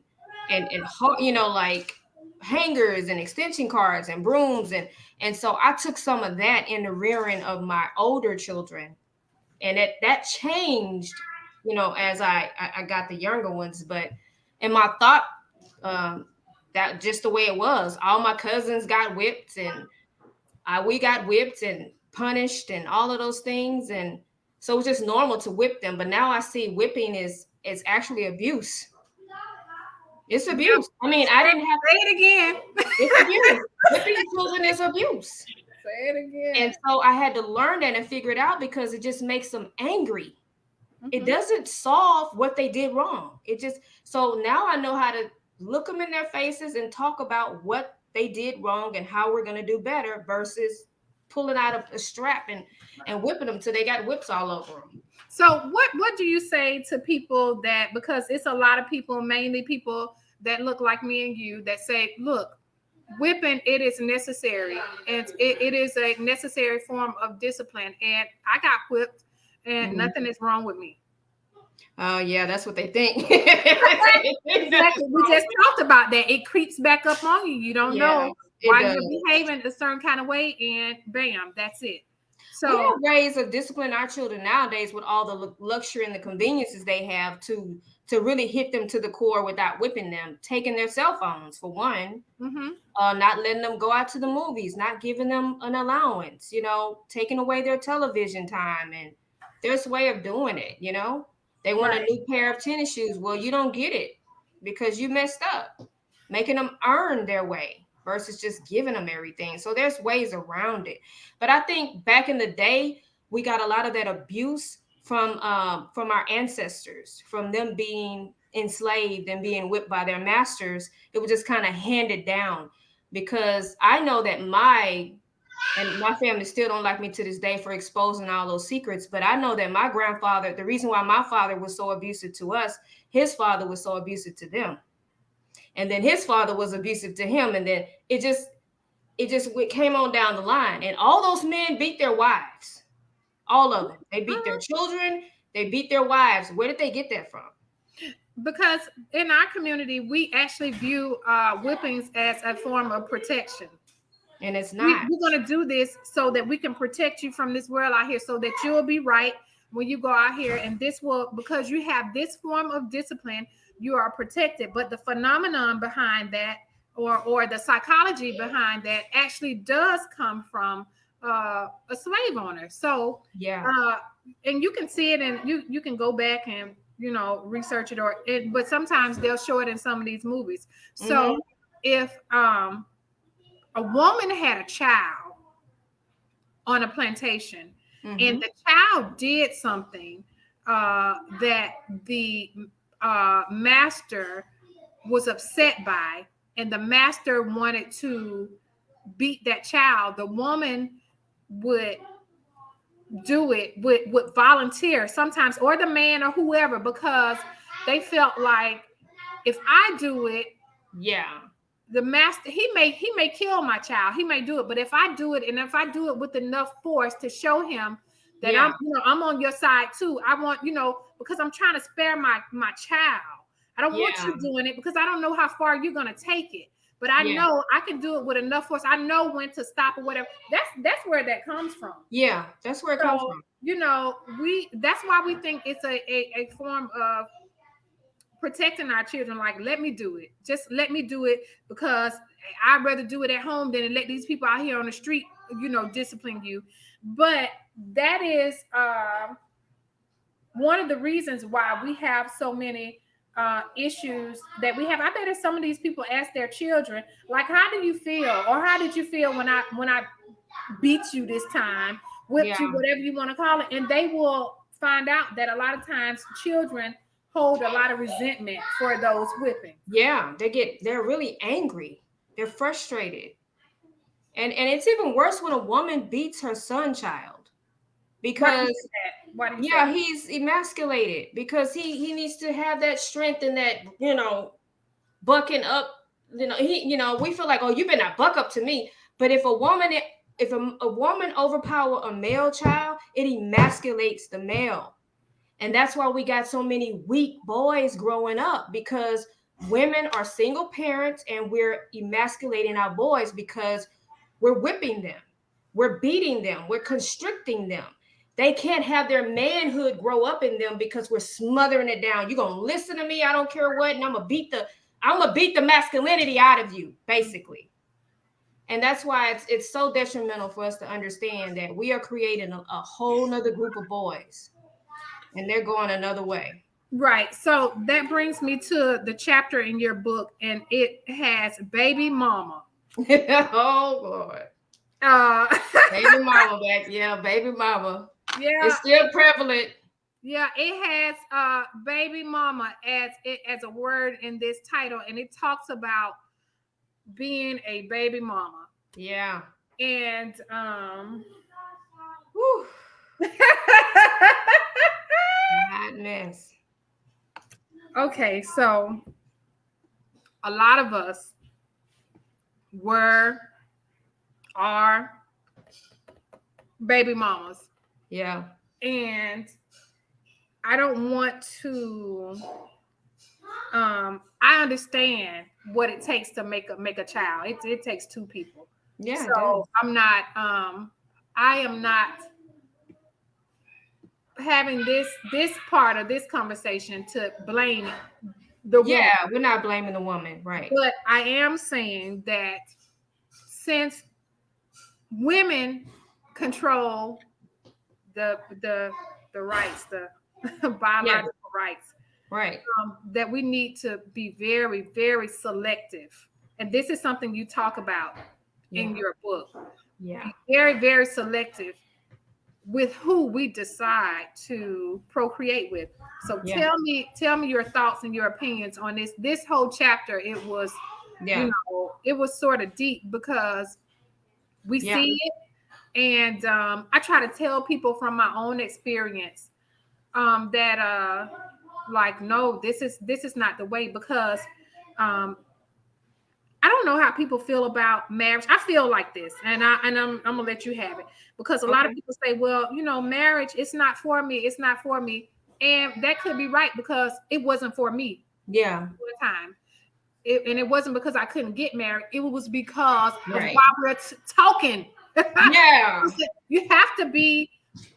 and and you know like hangers and extension cards and brooms and and so I took some of that in the rearing of my older children, and it that changed you know, as I, I I got the younger ones, but in my thought um, that just the way it was. All my cousins got whipped and uh, we got whipped and punished and all of those things. And so it's just normal to whip them. But now I see whipping is is actually abuse. It's abuse. I mean, I didn't have say it again. It's abuse. whipping children is abuse. Say it again. And so I had to learn that and figure it out because it just makes them angry. Mm-hmm. It doesn't solve what they did wrong. It just so now I know how to look them in their faces and talk about what they did wrong and how we're going to do better versus pulling out a, strap and and whipping them till they got whips all over them. So what what do you say to people that because it's a lot of people, mainly people that look like me and you, that say, look, whipping it is necessary and it, it is a necessary form of discipline. And I got whipped and mm-hmm. nothing is wrong with me. Oh yeah, that's what they think. (laughs) exactly. We just talked about that. It creeps back up on you. You don't yeah, know why does. you're behaving a certain kind of way, and bam, that's it. So we have ways of disciplining our children nowadays with all the luxury and the conveniences they have to to really hit them to the core without whipping them. Taking their cell phones for one, mm-hmm. uh, not letting them go out to the movies, not giving them an allowance. You know, taking away their television time, and there's a way of doing it. You know they want right. a new pair of tennis shoes. Well, you don't get it because you messed up, making them earn their way versus just giving them everything. So there's ways around it. But I think back in the day, we got a lot of that abuse from um, from our ancestors, from them being enslaved and being whipped by their masters. It was just kind of handed down because I know that my and my family still don't like me to this day for exposing all those secrets but i know that my grandfather the reason why my father was so abusive to us his father was so abusive to them. And then his father was abusive to him and then it just it just it came on down the line. And all those men beat their wives. All of them. They beat their uh-huh. children. They beat their wives. Where did they get that from? Because in our community we actually view uh, whippings as a form of protection and it's not. We, we're going to do this so that we can protect you from this world out here, so that you'll be right when you go out here. And this will, because you have this form of discipline, you are protected. But the phenomenon behind that, or or the psychology behind that, actually does come from uh, a slave owner. So yeah, uh, and you can see it, and you you can go back and you know research it, or it. But sometimes they'll show it in some of these movies. So mm-hmm. if um a woman had a child on a plantation mm-hmm. and the child did something uh, that the uh, master was upset by and the master wanted to beat that child the woman would do it would would volunteer sometimes or the man or whoever because they felt like if i do it yeah the master he may he may kill my child he may do it but if i do it and if i do it with enough force to show him that yeah. i'm you know i'm on your side too i want you know because i'm trying to spare my my child i don't yeah. want you doing it because i don't know how far you're going to take it but i yeah. know i can do it with enough force i know when to stop or whatever that's that's where that comes from yeah that's where it so, comes from you know we that's why we think it's a, a, a form of protecting our children like let me do it. Just let me do it because i'd rather do it at home than let these people out here on the street you know discipline you. But that is uh, one of the reasons why we have so many uh, issues that we have. I bet if some of these people ask their children like how do you feel? Or how did you feel when i when i beat you this time whipped yeah. you whatever you want to call it and they will find out that a lot of times children hold a lot of resentment for those whippings. Yeah, they get they're really angry. They're frustrated. And and it's even worse when a woman beats her son child. Because yeah, he's emasculated because he he needs to have that strength and that, you know, bucking up, you know, he you know, we feel like, "Oh, you better not buck up to me." But if a woman if a, a woman overpower a male child, it emasculates the male and that's why we got so many weak boys growing up because women are single parents and we're emasculating our boys because we're whipping them, we're beating them, we're constricting them. They can't have their manhood grow up in them because we're smothering it down. You're gonna listen to me, I don't care what, and I'm gonna beat the I'm gonna beat the masculinity out of you, basically. And that's why it's it's so detrimental for us to understand that we are creating a, a whole nother group of boys and they're going another way. Right. So that brings me to the chapter in your book, and it has baby mama. (laughs) oh Lord. Uh (laughs) baby mama back. Yeah, baby mama. Yeah. It's still prevalent. Yeah, it has uh baby mama as it as a word in this title, and it talks about being a baby mama. Yeah. And um Madness. Okay, so a lot of us were are baby mamas. Yeah. And I don't want to um I understand what it takes to make a make a child. It, it takes two people. Yeah. So I'm not um I am not having this this part of this conversation to blame the woman. Yeah, we're not blaming the woman, right? But I am saying that since women control the the the rights, the (laughs) biological yeah. rights, right? Um, that we need to be very, very selective, and this is something you talk about yeah. in your book. Yeah, be very, very selective with who we decide to procreate with. So yeah. tell me, tell me your thoughts and your opinions on this. This whole chapter, it was, yeah. you know, it was sort of deep because we yeah. see it, and um, I try to tell people from my own experience um, that, uh, like, no, this is this is not the way because um, I don't know how people feel about marriage. I feel like this, and I and I'm I'm gonna let you have it because a okay. lot of people say, well, you know, marriage it's not for me, it's not for me, and that could be right because it wasn't for me. Yeah, one time, it, and it wasn't because I couldn't get married. It was because right. of why we're t- talking. (laughs) Yeah, you have to be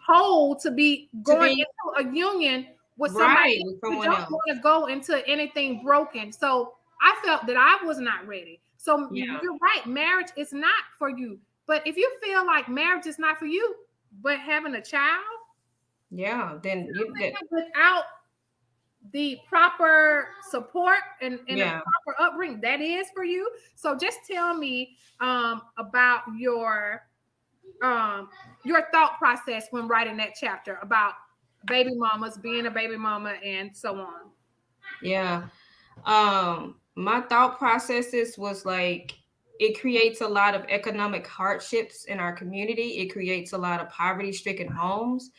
whole to be going to be, into a union with somebody. Right, with you don't want to go into anything broken. So I felt that I was not ready. So yeah. you're right. Marriage is not for you. But if you feel like marriage is not for you, but having a child, yeah, then you, that, without the proper support and, and yeah. proper upbringing, that is for you. So just tell me um, about your um, your thought process when writing that chapter about baby mamas, being a baby mama, and so on. Yeah. Um, my thought processes was like it creates a lot of economic hardships in our community. It creates a lot of poverty stricken homes.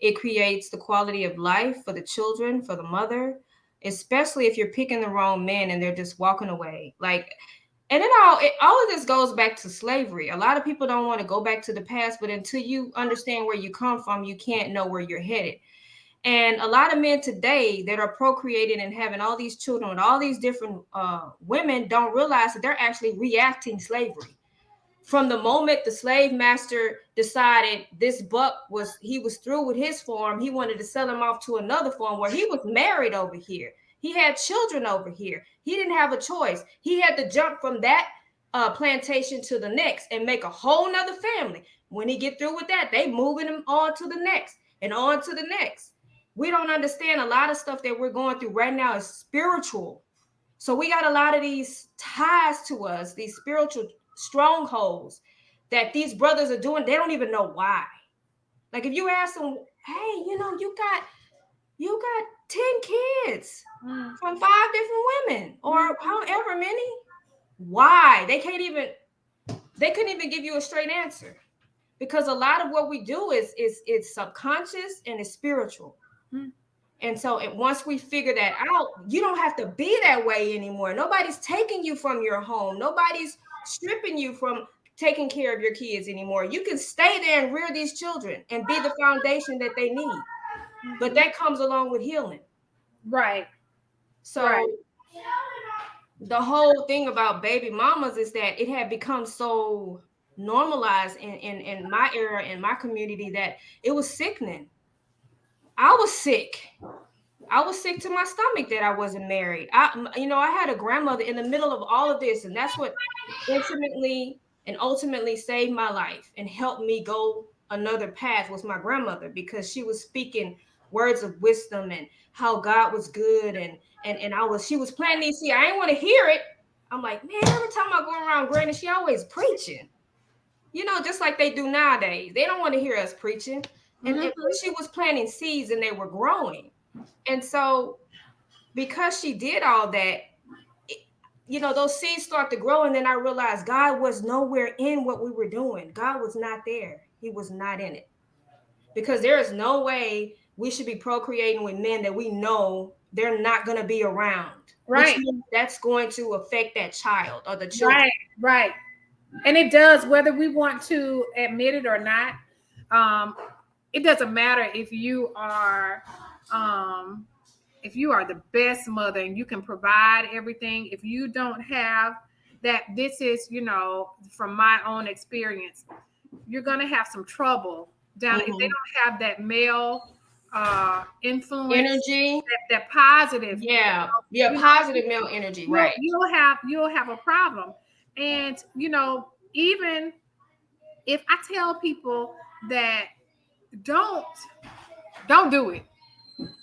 It creates the quality of life for the children, for the mother, especially if you're picking the wrong men and they're just walking away. Like, and then all it, all of this goes back to slavery. A lot of people don't want to go back to the past, but until you understand where you come from, you can't know where you're headed. And a lot of men today that are procreating and having all these children and all these different uh, women don't realize that they're actually reacting slavery. From the moment the slave master decided this buck was he was through with his farm, he wanted to sell him off to another farm where he was married over here. He had children over here. He didn't have a choice. He had to jump from that uh, plantation to the next and make a whole nother family. When he get through with that, they moving him on to the next and on to the next we don't understand a lot of stuff that we're going through right now is spiritual. So we got a lot of these ties to us, these spiritual strongholds that these brothers are doing. They don't even know why. Like if you ask them, hey, you know, you got you got 10 kids mm. from five different women or mm. however many. Why? They can't even they couldn't even give you a straight answer. Because a lot of what we do is is it's subconscious and it's spiritual. Mm-hmm. And so it, once we figure that out, you don't have to be that way anymore. Nobody's taking you from your home. Nobody's stripping you from taking care of your kids anymore. You can stay there and rear these children and be the foundation that they need. But that comes along with healing. Right. So right. the whole thing about baby mamas is that it had become so normalized in, in, in my era, in my community, that it was sickening I was sick. I was sick to my stomach that I wasn't married. I, you know, I had a grandmother in the middle of all of this, and that's what intimately and ultimately saved my life and helped me go another path was my grandmother because she was speaking words of wisdom and how God was good and and and I was she was planting these see I didn't want to hear it. I'm like, man, every time I go around Granny, she always preaching. You know, just like they do nowadays. They don't want to hear us preaching. And, mm-hmm. and she was planting seeds and they were growing. And so because she did all that, it, you know, those seeds start to grow. And then I realized God was nowhere in what we were doing. God was not there. He was not in it. Because there is no way we should be procreating with men that we know they're not going to be around. Right. That's going to affect that child or the children. Right, right. And it does, whether we want to admit it or not. Um, it doesn't matter if you are um, if you are the best mother and you can provide everything. If you don't have that, this is, you know, from my own experience, you're going to have some trouble down mm-hmm. if they mm-hmm. don't have that male uh influence energy that, that positive yeah yeah positive know, male energy you'll, right you'll have you'll have a problem and you know even if i tell people that don't don't do it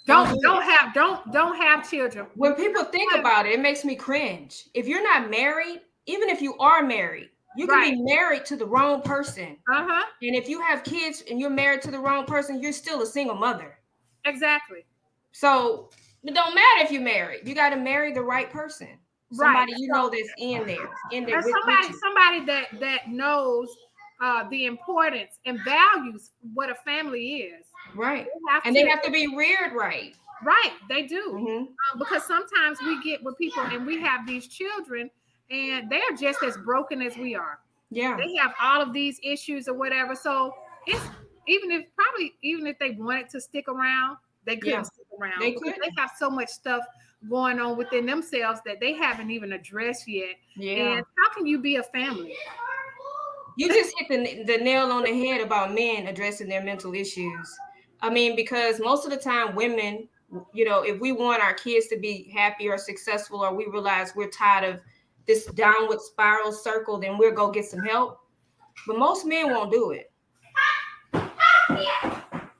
don't don't, don't have don't don't have children when people think about it it makes me cringe if you're not married even if you are married you can right. be married to the wrong person. Uh-huh. And if you have kids and you're married to the wrong person, you're still a single mother. Exactly. So it don't matter if you're married. You got to marry the right person. Somebody right. you know that's in there. In there. With, somebody, somebody that that knows uh, the importance and values what a family is. Right. They and to, they have to be reared right. Right, they do. Mm-hmm. Um, because sometimes we get with people and we have these children and they're just as broken as we are. Yeah. They have all of these issues or whatever. So it's even if probably even if they wanted to stick around, they couldn't yeah. stick around. They could. They have so much stuff going on within themselves that they haven't even addressed yet. Yeah. And how can you be a family? You just hit the, the nail on the head about men addressing their mental issues. I mean, because most of the time, women, you know, if we want our kids to be happy or successful, or we realize we're tired of this downward spiral circle, then we'll go get some help. But most men won't do it.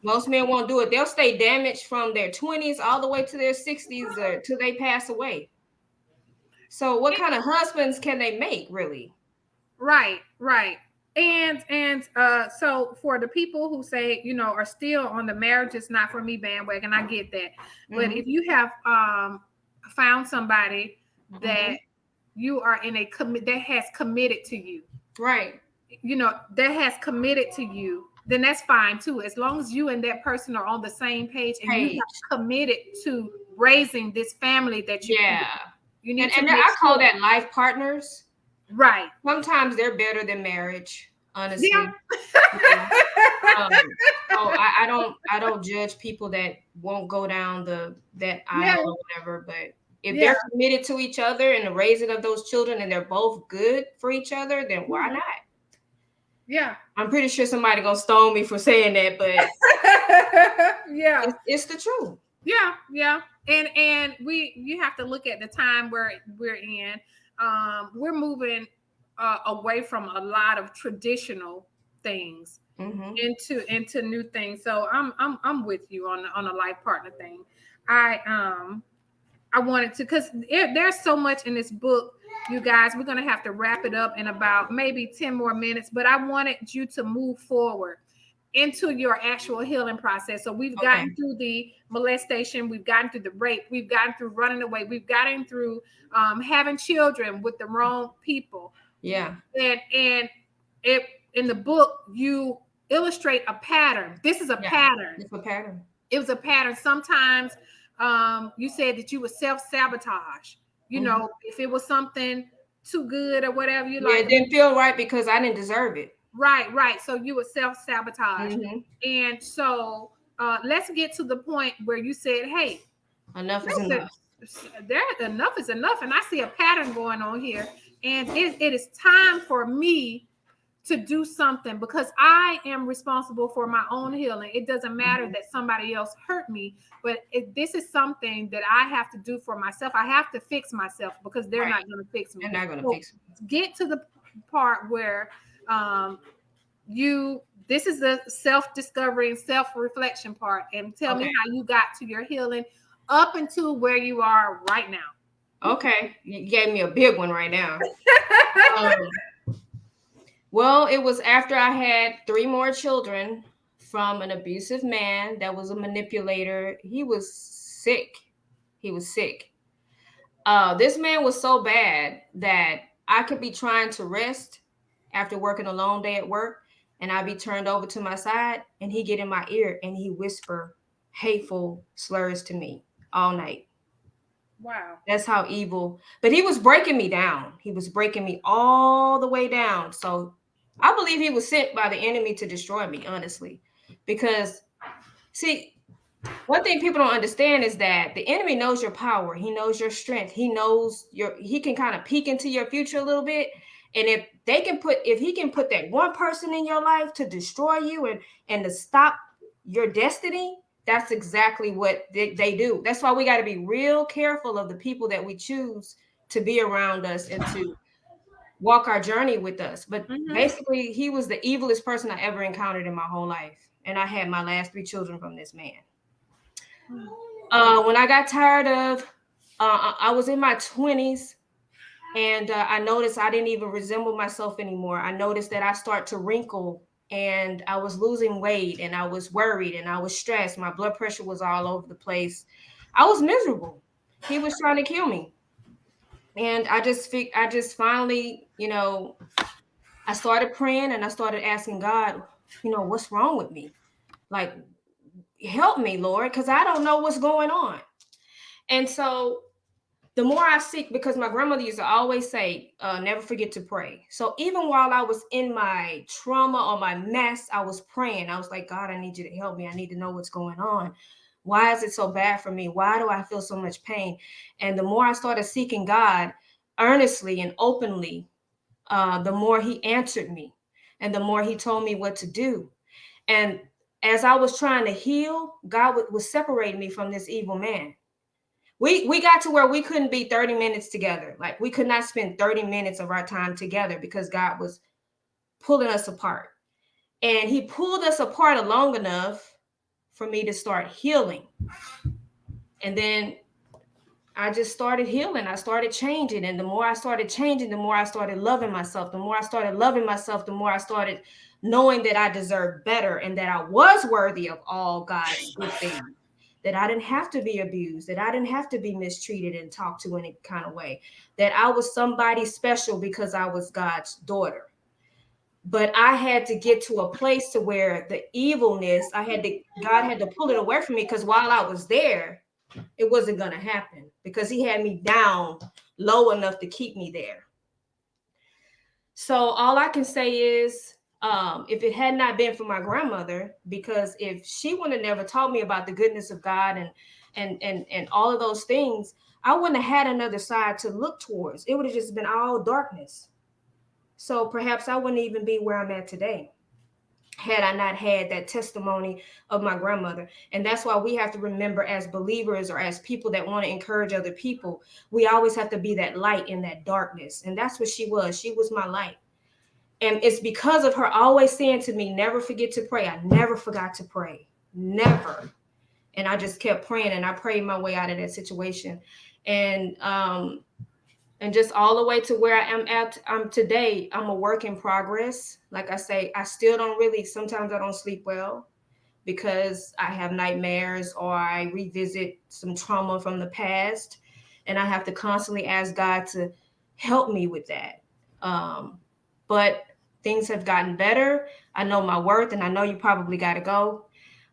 Most men won't do it. They'll stay damaged from their 20s all the way to their 60s or uh, till they pass away. So what kind of husbands can they make really? Right, right. And and uh so for the people who say, you know, are still on the marriage is not for me bandwagon, I get that. Mm-hmm. But if you have um found somebody that mm-hmm you are in a commit that has committed to you. Right. You know, that has committed to you, then that's fine too. As long as you and that person are on the same page and you have committed to raising this family that you Yeah. You need and, to and I call that life partners. Right. Sometimes they're better than marriage, honestly. Yeah. um, (laughs) oh, I, I, don't I don't judge people that won't go down the that aisle yeah. or whatever, but if yeah. they're committed to each other and the raising of those children and they're both good for each other, then why mm-hmm. not? Yeah. I'm pretty sure somebody gonna stone me for saying that, but (laughs) yeah, it's, it's, the truth. Yeah, yeah. And and we you have to look at the time where we're in. Um, we're moving uh, away from a lot of traditional things mm-hmm. into into new things. So I'm I'm I'm with you on on a life partner thing. I um I wanted to because there's so much in this book, you guys. We're gonna have to wrap it up in about maybe 10 more minutes, but I wanted you to move forward into your actual healing process. So we've okay. gotten through the molestation, we've gotten through the rape, we've gotten through running away, we've gotten through um, having children with the wrong people. Yeah. And and it in the book you illustrate a pattern. This is a yeah, pattern. It's a pattern. It was a pattern. Sometimes um, you said that you would self-sabotage. You mm-hmm. know, if it was something too good or whatever, you yeah, like it didn't feel right because I didn't deserve it. Right, right. So you would self-sabotage. Mm-hmm. And so uh, let's get to the point where you said, hey, enough is enough. There enough is enough. And I see a pattern going on here. And it, it is time for me to do something because I am responsible for my own healing. It doesn't matter mm-hmm. that somebody else hurt me, but this is something that I have to do for myself. I have to fix myself because they're right. not going to fix me. They're not going to so fix me. Get to the part where um, you this is the self-discovery and self-reflection part and tell okay. me how you got to your healing up until where you are right now okay you gave me a big one right now (laughs) um, well, it was after I had three more children from an abusive man that was a manipulator. He was sick. He was sick. Uh, this man was so bad that I could be trying to rest after working a long day at work, and I'd be turned over to my side, and he get in my ear and he whisper hateful slurs to me all night. Wow. That's how evil. But he was breaking me down. He was breaking me all the way down. So I believe he was sent by the enemy to destroy me, honestly. Because, see, one thing people don't understand is that the enemy knows your power, he knows your strength, he knows your, he can kind of peek into your future a little bit. And if they can put, if he can put that one person in your life to destroy you and and to stop your destiny, that's exactly what they, they do. That's why we got to be real careful of the people that we choose to be around us and to walk our journey with us. But mm-hmm. basically, he was the evilest person I ever encountered in my whole life. And I had my last three children from this man. Mm. Uh, when I got tired of, uh, I was in my 20s and uh, I noticed I didn't even resemble myself anymore. I noticed that I start to wrinkle and I was losing weight and I was worried and I was stressed. My blood pressure was all over the place. I was miserable. He was trying to kill me and I just I just finally, you know, I started praying and I started asking God, you know, what's wrong with me? Like, help me, Lord, because I don't know what's going on. And so the more I seek, because my grandmother used to always say, uh, never forget to pray. So even while I was in my trauma or my mess, I was praying. I was like, God, I need you to help me. I need to know what's going on. Why is it so bad for me? Why do I feel so much pain? And the more I started seeking God earnestly and openly, uh, the more He answered me and the more He told me what to do. And as I was trying to heal, God was separating me from this evil man. We we got to where we couldn't be 30 minutes together. Like we could not spend 30 minutes of our time together because God was pulling us apart. And he pulled us apart long enough for me to start healing. And then I just started healing. I started changing. And the more I started changing, the more I started loving myself. The more I started loving myself, the more I started knowing that I deserved better and that I was worthy of all God's good things. That I didn't have to be abused, that I didn't have to be mistreated and talked to any kind of way, that I was somebody special because I was God's daughter but I had to get to a place to where the evilness, I had to, God had to pull it away from me because while I was there, it wasn't going to happen because He had me down low enough to keep me there. So all I can say is, um, if it had not been for my grandmother, because if she would have never taught me about the goodness of God and and and and all of those things, I wouldn't have had another side to look towards. It would have just been all darkness. So perhaps I wouldn't even be where I'm at today had I not had that testimony of my grandmother. And that's why we have to remember as believers or as people that want to encourage other people, we always have to be that light in that darkness. And that's what she was. She was my light. And it's because of her always saying to me, never forget to pray. I never forgot to pray. Never. And I just kept praying and I prayed my way out of that situation. And um, and just all the way to where I am at um today, I'm a work in progress. Like I say, I still don't really sometimes I don't sleep well because I have nightmares or I revisit some trauma from the past and I have to constantly ask God to help me with that. Um, but things have gotten better. I know my worth and I know you probably got to go.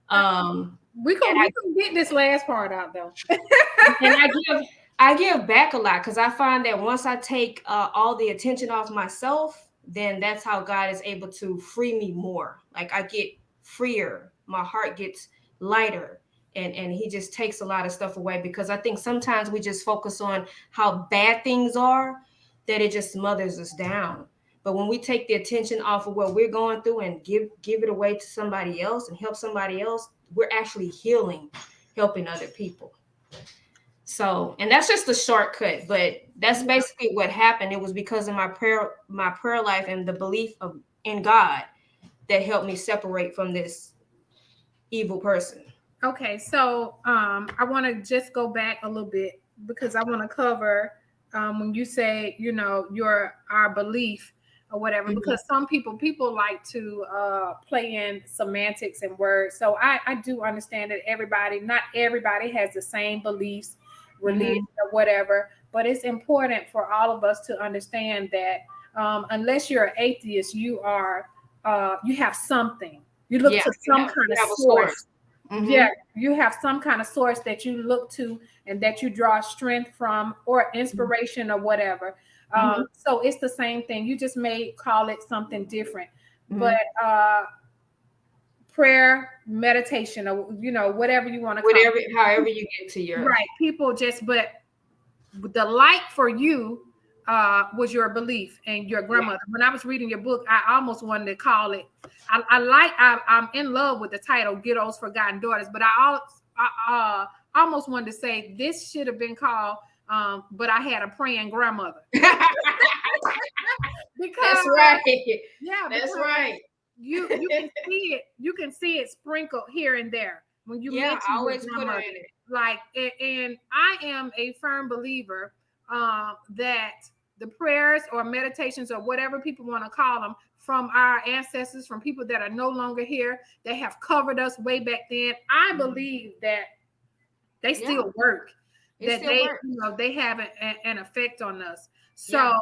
Um, we can, we can get this last part out though. (laughs) and I give I give back a lot because I find that once I take uh, all the attention off myself, then that's how God is able to free me more. Like I get freer, my heart gets lighter, and and He just takes a lot of stuff away because I think sometimes we just focus on how bad things are that it just smothers us down. But when we take the attention off of what we're going through and give give it away to somebody else and help somebody else, we're actually healing, helping other people. So, and that's just a shortcut, but that's basically what happened. It was because of my prayer, my prayer life and the belief of in God that helped me separate from this evil person. Okay, so um, I want to just go back a little bit because I want to cover um, when you say, you know, your our belief or whatever, mm-hmm. because some people people like to uh, play in semantics and words. So I, I do understand that everybody, not everybody, has the same beliefs, religion mm-hmm. or whatever. But it's important for all of us to understand that um, unless you're an atheist, you are uh, you have something. You look yeah, to some have, kind of source. source. Mm-hmm. Yeah, you have some kind of source that you look to and that you draw strength from or inspiration mm-hmm. or whatever. Um, mm-hmm. So it's the same thing. You just may call it something different, mm-hmm. but uh, prayer, meditation, or you know whatever you want to call it, whatever, however you get to your right. People just, but the light for you uh, was your belief and your grandmother. Yeah. When I was reading your book, I almost wanted to call it. I, I like. I, am in love with the title "Ghetto's Forgotten Daughters," but I, I uh, almost wanted to say this should have been called. Um, but I had a praying grandmother. (laughs) because that's right. Yeah, that's right. You you can (laughs) see it. You can see it sprinkled here and there when you yeah, I always put it in it. Like, and, and I am a firm believer um, that the prayers or meditations or whatever people want to call them from our ancestors, from people that are no longer here, that have covered us way back then. I mm-hmm. believe that they still yeah. work, it that they, work. you know, they have an, an effect on us. So,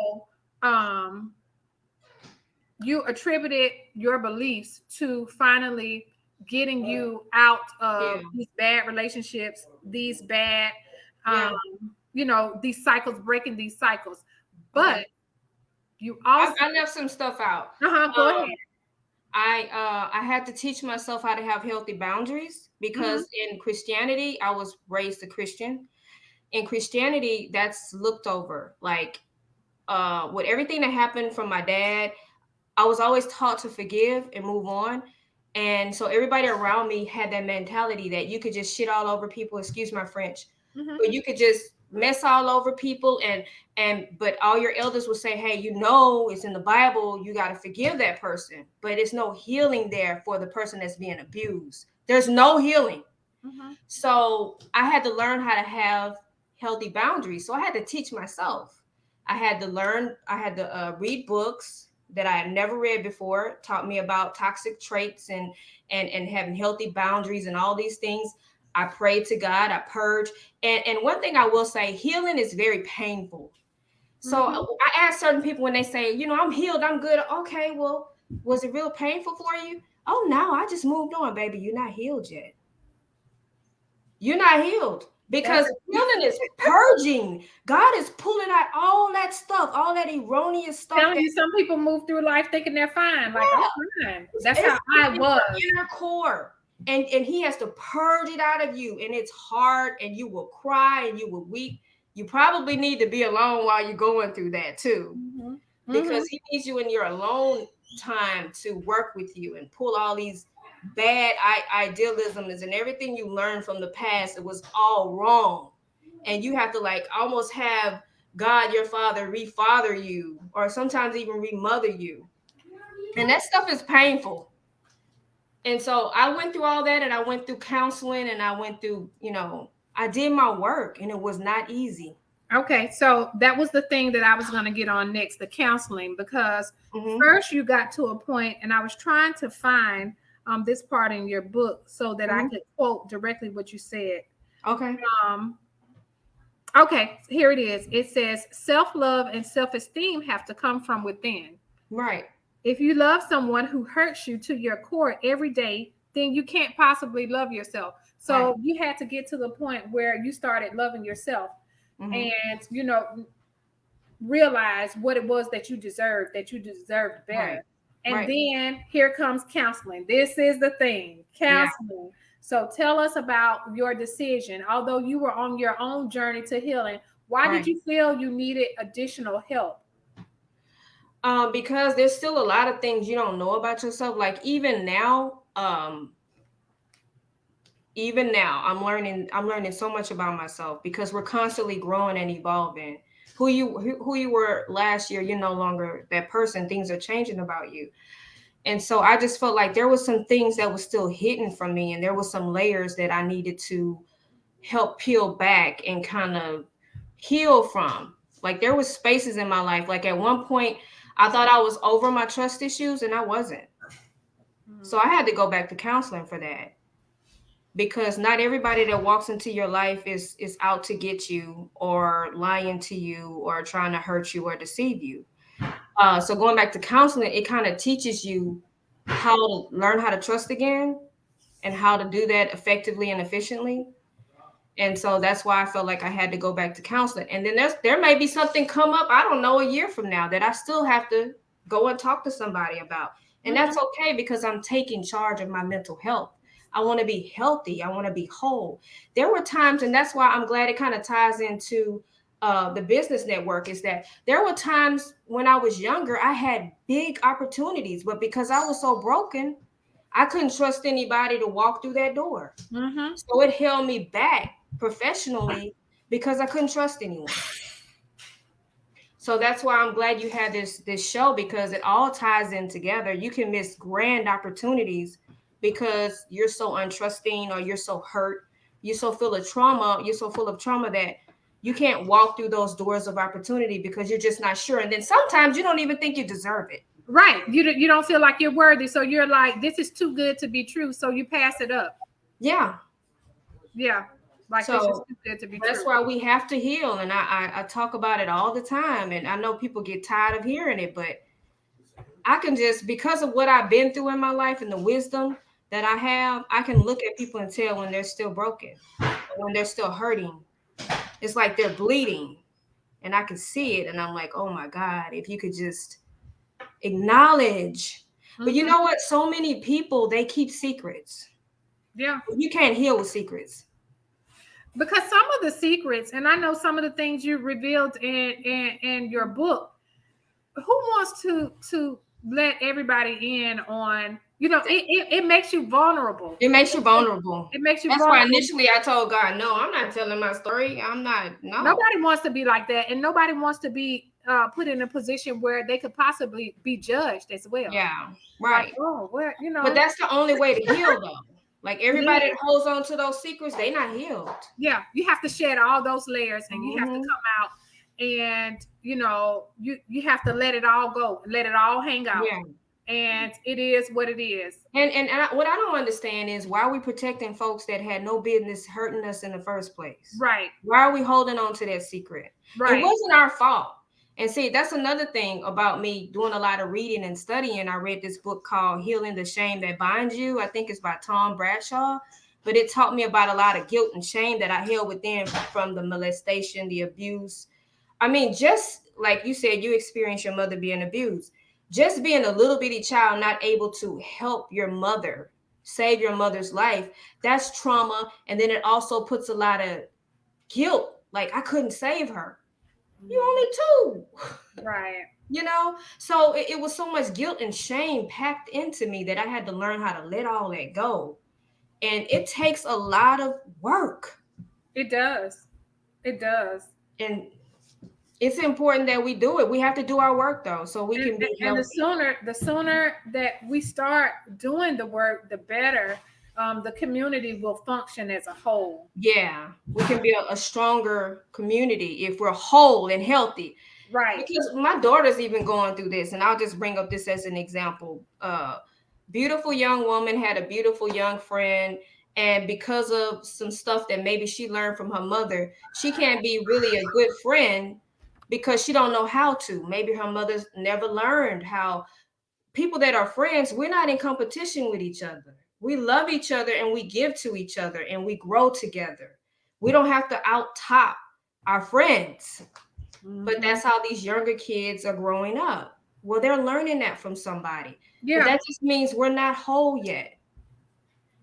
yeah. um, you attributed your beliefs to finally getting you out of yeah. these bad relationships, these bad, um, you know, these cycles, breaking these cycles. But you also I, I, left some stuff out. Uh-huh, go um, ahead. I uh I had to teach myself how to have healthy boundaries because mm-hmm. in Christianity, I was raised a Christian. In Christianity, that's looked over. Like uh with everything that happened from my dad, I was always taught to forgive and move on. And so everybody around me had that mentality that you could just shit all over people, excuse my French, mm-hmm. but you could just mess all over people and and but all your elders will say hey you know it's in the bible you got to forgive that person but it's no healing there for the person that's being abused there's no healing mm-hmm. so i had to learn how to have healthy boundaries so i had to teach myself i had to learn i had to uh, read books that i had never read before taught me about toxic traits and and and having healthy boundaries and all these things I pray to God, I purge. And, and one thing I will say, healing is very painful. So mm-hmm. I ask certain people when they say, you know, I'm healed, I'm good. Okay, well, was it real painful for you? Oh no, I just moved on, baby. You're not healed yet. You're not healed because healing is purging. God is pulling out all that stuff, all that erroneous stuff. Telling you, some people move through life thinking they're fine. Like, yeah. I'm fine. That's it's, how I was. Inner core and and he has to purge it out of you and it's hard and you will cry and you will weep you probably need to be alone while you're going through that too mm-hmm. because mm-hmm. he needs you in your alone time to work with you and pull all these bad idealism is and everything you learned from the past it was all wrong and you have to like almost have god your father refather you or sometimes even remother you and that stuff is painful and so I went through all that and I went through counseling and I went through, you know, I did my work and it was not easy. Okay, so that was the thing that I was going to get on next the counseling because mm-hmm. first you got to a point and I was trying to find um, this part in your book so that mm-hmm. I could quote directly what you said. Okay. Um, okay, here it is. It says self love and self esteem have to come from within. Right. If you love someone who hurts you to your core every day, then you can't possibly love yourself. So right. you had to get to the point where you started loving yourself mm-hmm. and, you know, realize what it was that you deserved, that you deserved better. Right. And right. then here comes counseling. This is the thing counseling. Yeah. So tell us about your decision. Although you were on your own journey to healing, why did you feel you needed additional help? Um, because there's still a lot of things you don't know about yourself. Like even now, um, even now, I'm learning. I'm learning so much about myself because we're constantly growing and evolving. Who you who, who you were last year, you're no longer that person. Things are changing about you. And so I just felt like there was some things that was still hidden from me, and there was some layers that I needed to help peel back and kind of heal from. Like there was spaces in my life. Like at one point, I thought I was over my trust issues, and I wasn't. Mm-hmm. So I had to go back to counseling for that because not everybody that walks into your life is is out to get you or lying to you or trying to hurt you or deceive you uh, so going back to counseling, it kind of teaches you how to learn how to trust again and how to do that effectively and efficiently. And so that's why I felt like I had to go back to counseling. And then there's there may be something come up, I don't know, a year from now that I still have to go and talk to somebody about. And mm-hmm. that's okay because I'm taking charge of my mental health. I want to be healthy. I want to be whole. There were times, and that's why I'm glad it kind of ties into uh, the business network is that there were times when I was younger, I had big opportunities, but because I was so broken, I couldn't trust anybody to walk through that door. Mm-hmm. So it held me back professionally because I couldn't trust anyone. So that's why I'm glad you had this this show because it all ties in together. You can miss grand opportunities because you're so untrusting or you're so hurt, you're so full of trauma, you're so full of trauma that you can't walk through those doors of opportunity because you're just not sure. And then sometimes you don't even think you deserve it. Right. You you don't feel like you're worthy. So you're like, this is too good to be true. So you pass it up. Yeah. Yeah. Like so that's true. That's why we have to heal. And I, I I talk about it all the time. And I know people get tired of hearing it, but I can just because of what I've been through in my life and the wisdom that I have, I can look at people and tell when they're still broken, when they're still hurting, it's like they're bleeding and I can see it. And I'm like, oh my God, if you could just acknowledge. Mm-hmm. But you mm-hmm. know what? So many people, they keep secrets. Yeah. You can't heal with secrets. Because some of the secrets, and I know some of the things you revealed in, in, in your book, who wants to to let everybody in on you know, it, it, it, makes you vulnerable. It makes you vulnerable. It makes you. Vulnerable. That's vulnerable. why initially I told God, no, I'm not telling my story. I'm not. No. Nobody wants to be like that, and nobody wants to be uh, put in a position where they could possibly be judged as well. Yeah, right. Like, oh, where you know. But that's the only way to heal, though. Like everybody yeah. that holds on to those secrets, they not healed. Yeah, you have to shed all those layers, and mm-hmm. you have to mm-hmm. come out, and you know, you you have to let it all go, let it all hang out. Yeah and it is what it is. And and, and I, what I don't understand is why are we protecting folks that had no business hurting us in the first place? Right. Why are we holding on to that secret? Right. It wasn't our fault. And see, that's another thing about me doing a lot of reading and studying. I read this book called Healing the Shame That Binds You. I think it's by Tom Bradshaw. But it taught me about a lot of guilt and shame that I held within from the molestation, the abuse. I mean, just like you said, you experienced your mother being abused just being a little bitty child not able to help your mother save your mother's life that's trauma. And then it also puts a lot of guilt. Like i couldn't save her. You mm-hmm. only two. Right. (laughs) You know? So it, it, was so much guilt and shame packed into me that i had to learn how to let all that go. And it takes a lot of work. It does. It does. And it's important that we do it. We have to do our work though, so we can be. And, and the sooner, the sooner that we start doing the work, the better. Um, the community will function as a whole. Yeah, we can be a, a stronger community if we're whole and healthy. Right. Because my daughter's even going through this, and I'll just bring up this as an example. Uh, beautiful young woman had a beautiful young friend and because of some stuff that maybe she learned from her mother she can't be really a good friend because she don't know how to. Maybe her mother's never learned how people that are friends, we're not in competition with each other. We love each other and we give to each other and we grow together. We don't have to out top our friends. Mm-hmm. But that's how these younger kids are growing up. Well, they're learning that from somebody. Yeah. But that just means we're not whole yet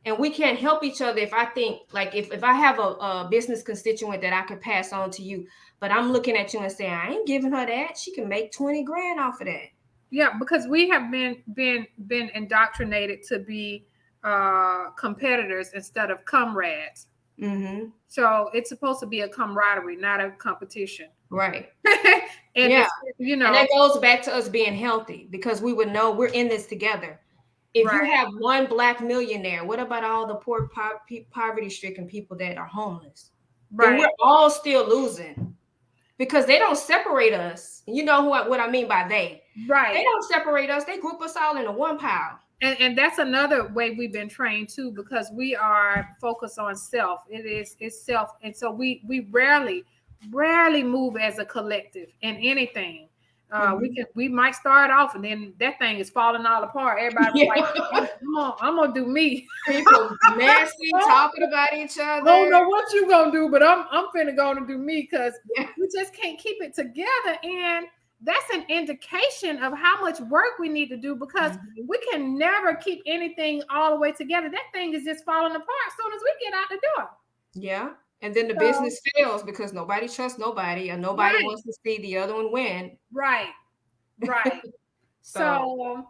and we can't help each other if i think like if, if i have a, a, business constituent that i can pass on to you but i'm looking at you and saying i ain't giving her that she can make 20 grand off of that Yeah, because we have been been been indoctrinated to be uh competitors instead of comrades. Mm-hmm. So it's supposed to be a camaraderie, not a competition. Right. (laughs) and Yeah. you know, And that goes back to us being healthy because we would know we're in this together. If Right. you have one black millionaire, what about all the poor, po- poverty-stricken people that are homeless? Then right. we're all still losing because they don't separate us. You know who I, what I mean by they? Right. They don't separate us. They group us all into one pile. And, and that's another way we've been trained too, because we are focused on self. It is it's self, and so we we rarely, rarely move as a collective in anything. Uh, We can we might start off, and then that thing is falling all apart. Everybody Yeah. like, (laughs) I'm gonna, I'm gonna do me. (laughs) People messy, (laughs) talking about each other. I don't know what you gonna do, but I'm I'm finna gonna do me because Yeah. we just can't keep it together. And that's an indication of how much work we need to do because Mhm. we can never keep anything all the way together. That thing is just falling apart as soon as we get out the door. Yeah. And then the So- business fails because nobody trusts nobody and nobody Right. wants to see the other one win. Right. Right. (laughs) so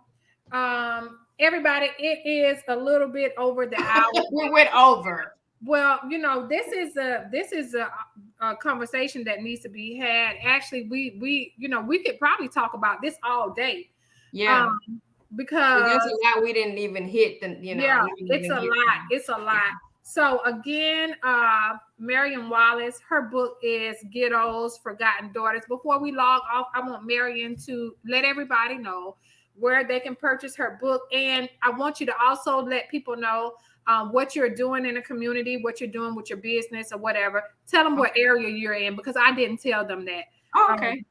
um everybody, it is a little bit over the (laughs) hour. we went over. Well, you know, this is a this is a, a conversation that needs to be had. Actually, we we you know we could probably talk about this all day. Yeah. Um, because there's a lot we didn't even hit. The, you know, yeah, it's a lot. It's a lot. So again, uh, Marion Wallace, her book is Ghetto's Forgotten Daughters. Before we log off, I want Marion to let everybody know where they can purchase her book, and I want you to also let people know um, what you're doing in the community, what you're doing with your business or whatever. Tell them what area you're in because I didn't tell them that. Oh, Um, okay.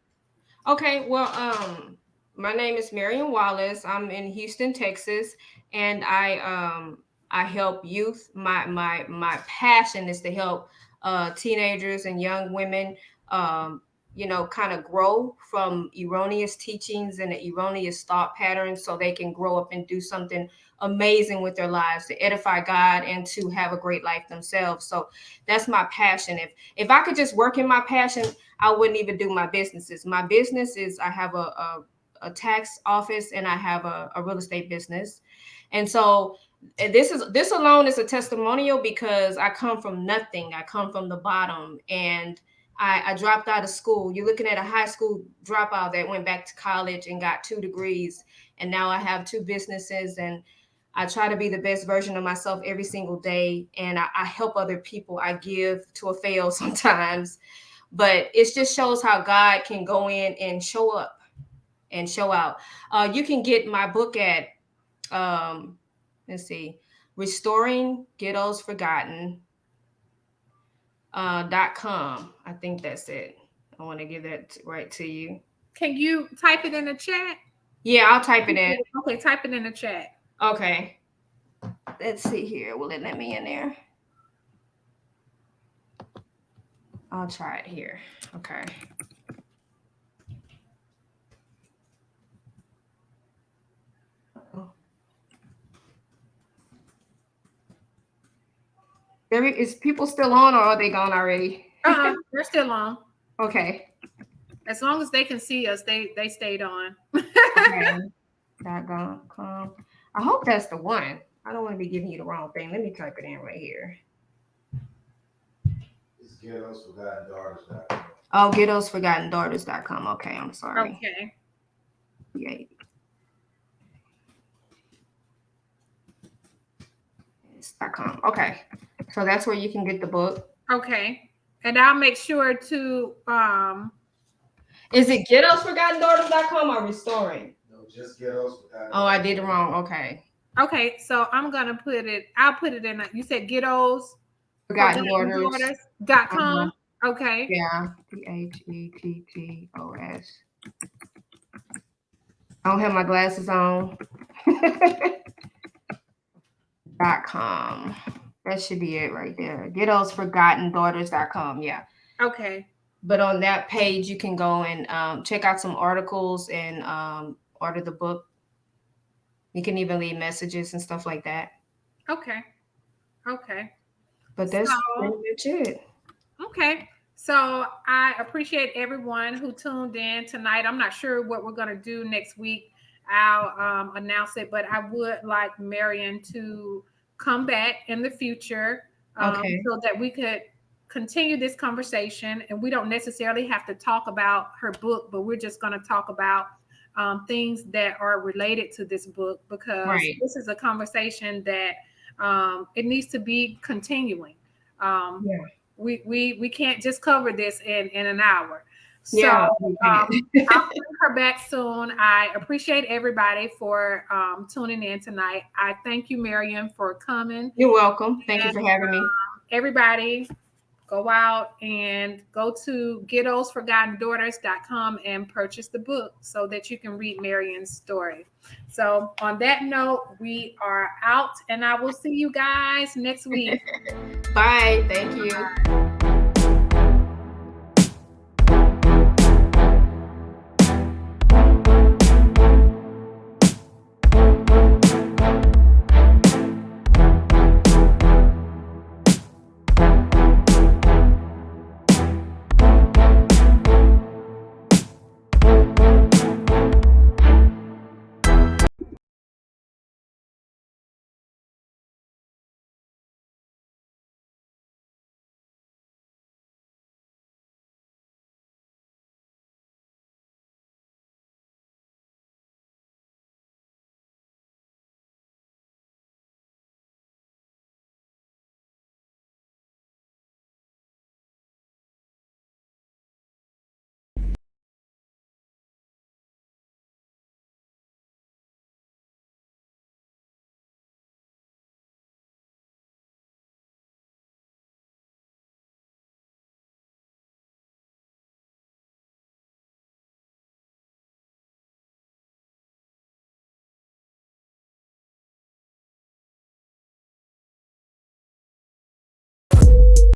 Okay. Well, um, my name is Marion Wallace. I'm in Houston, Texas, and I um I help youth. My my my passion is to help uh teenagers and young women um you know kind of grow from erroneous teachings and erroneous thought patterns so they can grow up and do something amazing with their lives to edify God and to have a great life themselves. So that's my passion. If if I could just work in my passion, I wouldn't even do my businesses. My business is I have a, a, a tax office and I have a, a real estate business. And so and this is this alone is a testimonial because I come from nothing. I come from the bottom and I, I dropped out of school. You're looking at a high school dropout that went back to college and got two degrees. And now I have two businesses and I try to be the best version of myself every single day. And I, I help other people. I give to a fail (laughs) sometimes but it just shows how God can go in and show up and show out. Uh, you can get my book at um, let's see, restoring ghettos forgotten uh, dot com. I think that's it. I want to give that right to you. Can you type it in the chat? Yeah, I'll type it in. Okay, type it in the chat. Okay. Let's see here. Will it let me in there? I'll try it here. Okay. There is people still on or are they gone already? Uh-uh, they're still on. Okay. As long as they can see us, they they stayed on. okay. Dot com, com. I hope that's the one. I don't want to be giving you the wrong thing. Let me type it in right here. It's ghettos forgotten daughters. Oh, ghettosforgottendaughters.com. Okay, I'm sorry. Okay. Yeah. It's dot com. Okay. So that's where you can get the book. Okay. And I'll make sure to um Is it ghettosforgottendaughters.com or restoring? No, just ghettos forgotten. Oh, I did it wrong. Okay. okay, so I'm gonna put it, I'll put it in a, you said ghettos Forgotten Daughters. dot com. Okay. Yeah. G H E T T O S. I don't have my glasses on. (laughs) dot com. That should be it right there. Ghettosforgottendaughters.com. Yeah. Okay. But on that page, you can go and um, check out some articles and um, order the book. You can even leave messages and stuff like that. Okay. Okay. But that's So- it. Okay. So I appreciate everyone who tuned in tonight. I'm not sure what we're going to do next week. I'll um, announce it. But I would like Marion to come back in the future um, Okay. so that we could continue this conversation. And we don't necessarily have to talk about her book, but we're just going to talk about um, things that are related to this book because Right. this is a conversation that um, it needs to be continuing. Um, Yeah. we, we we can't just cover this in in an hour. So Yeah. um, (laughs) I'll bring her back soon. I appreciate everybody for um, tuning in tonight. I thank you, Marion, for coming. You're welcome. Thank you for having me. Everybody, go out and go to ghettosforgottendaughters.com and purchase the book so that you can read Marion's story. So, on that note, we are out, and I will see you guys next week. (laughs) Bye. Thank you.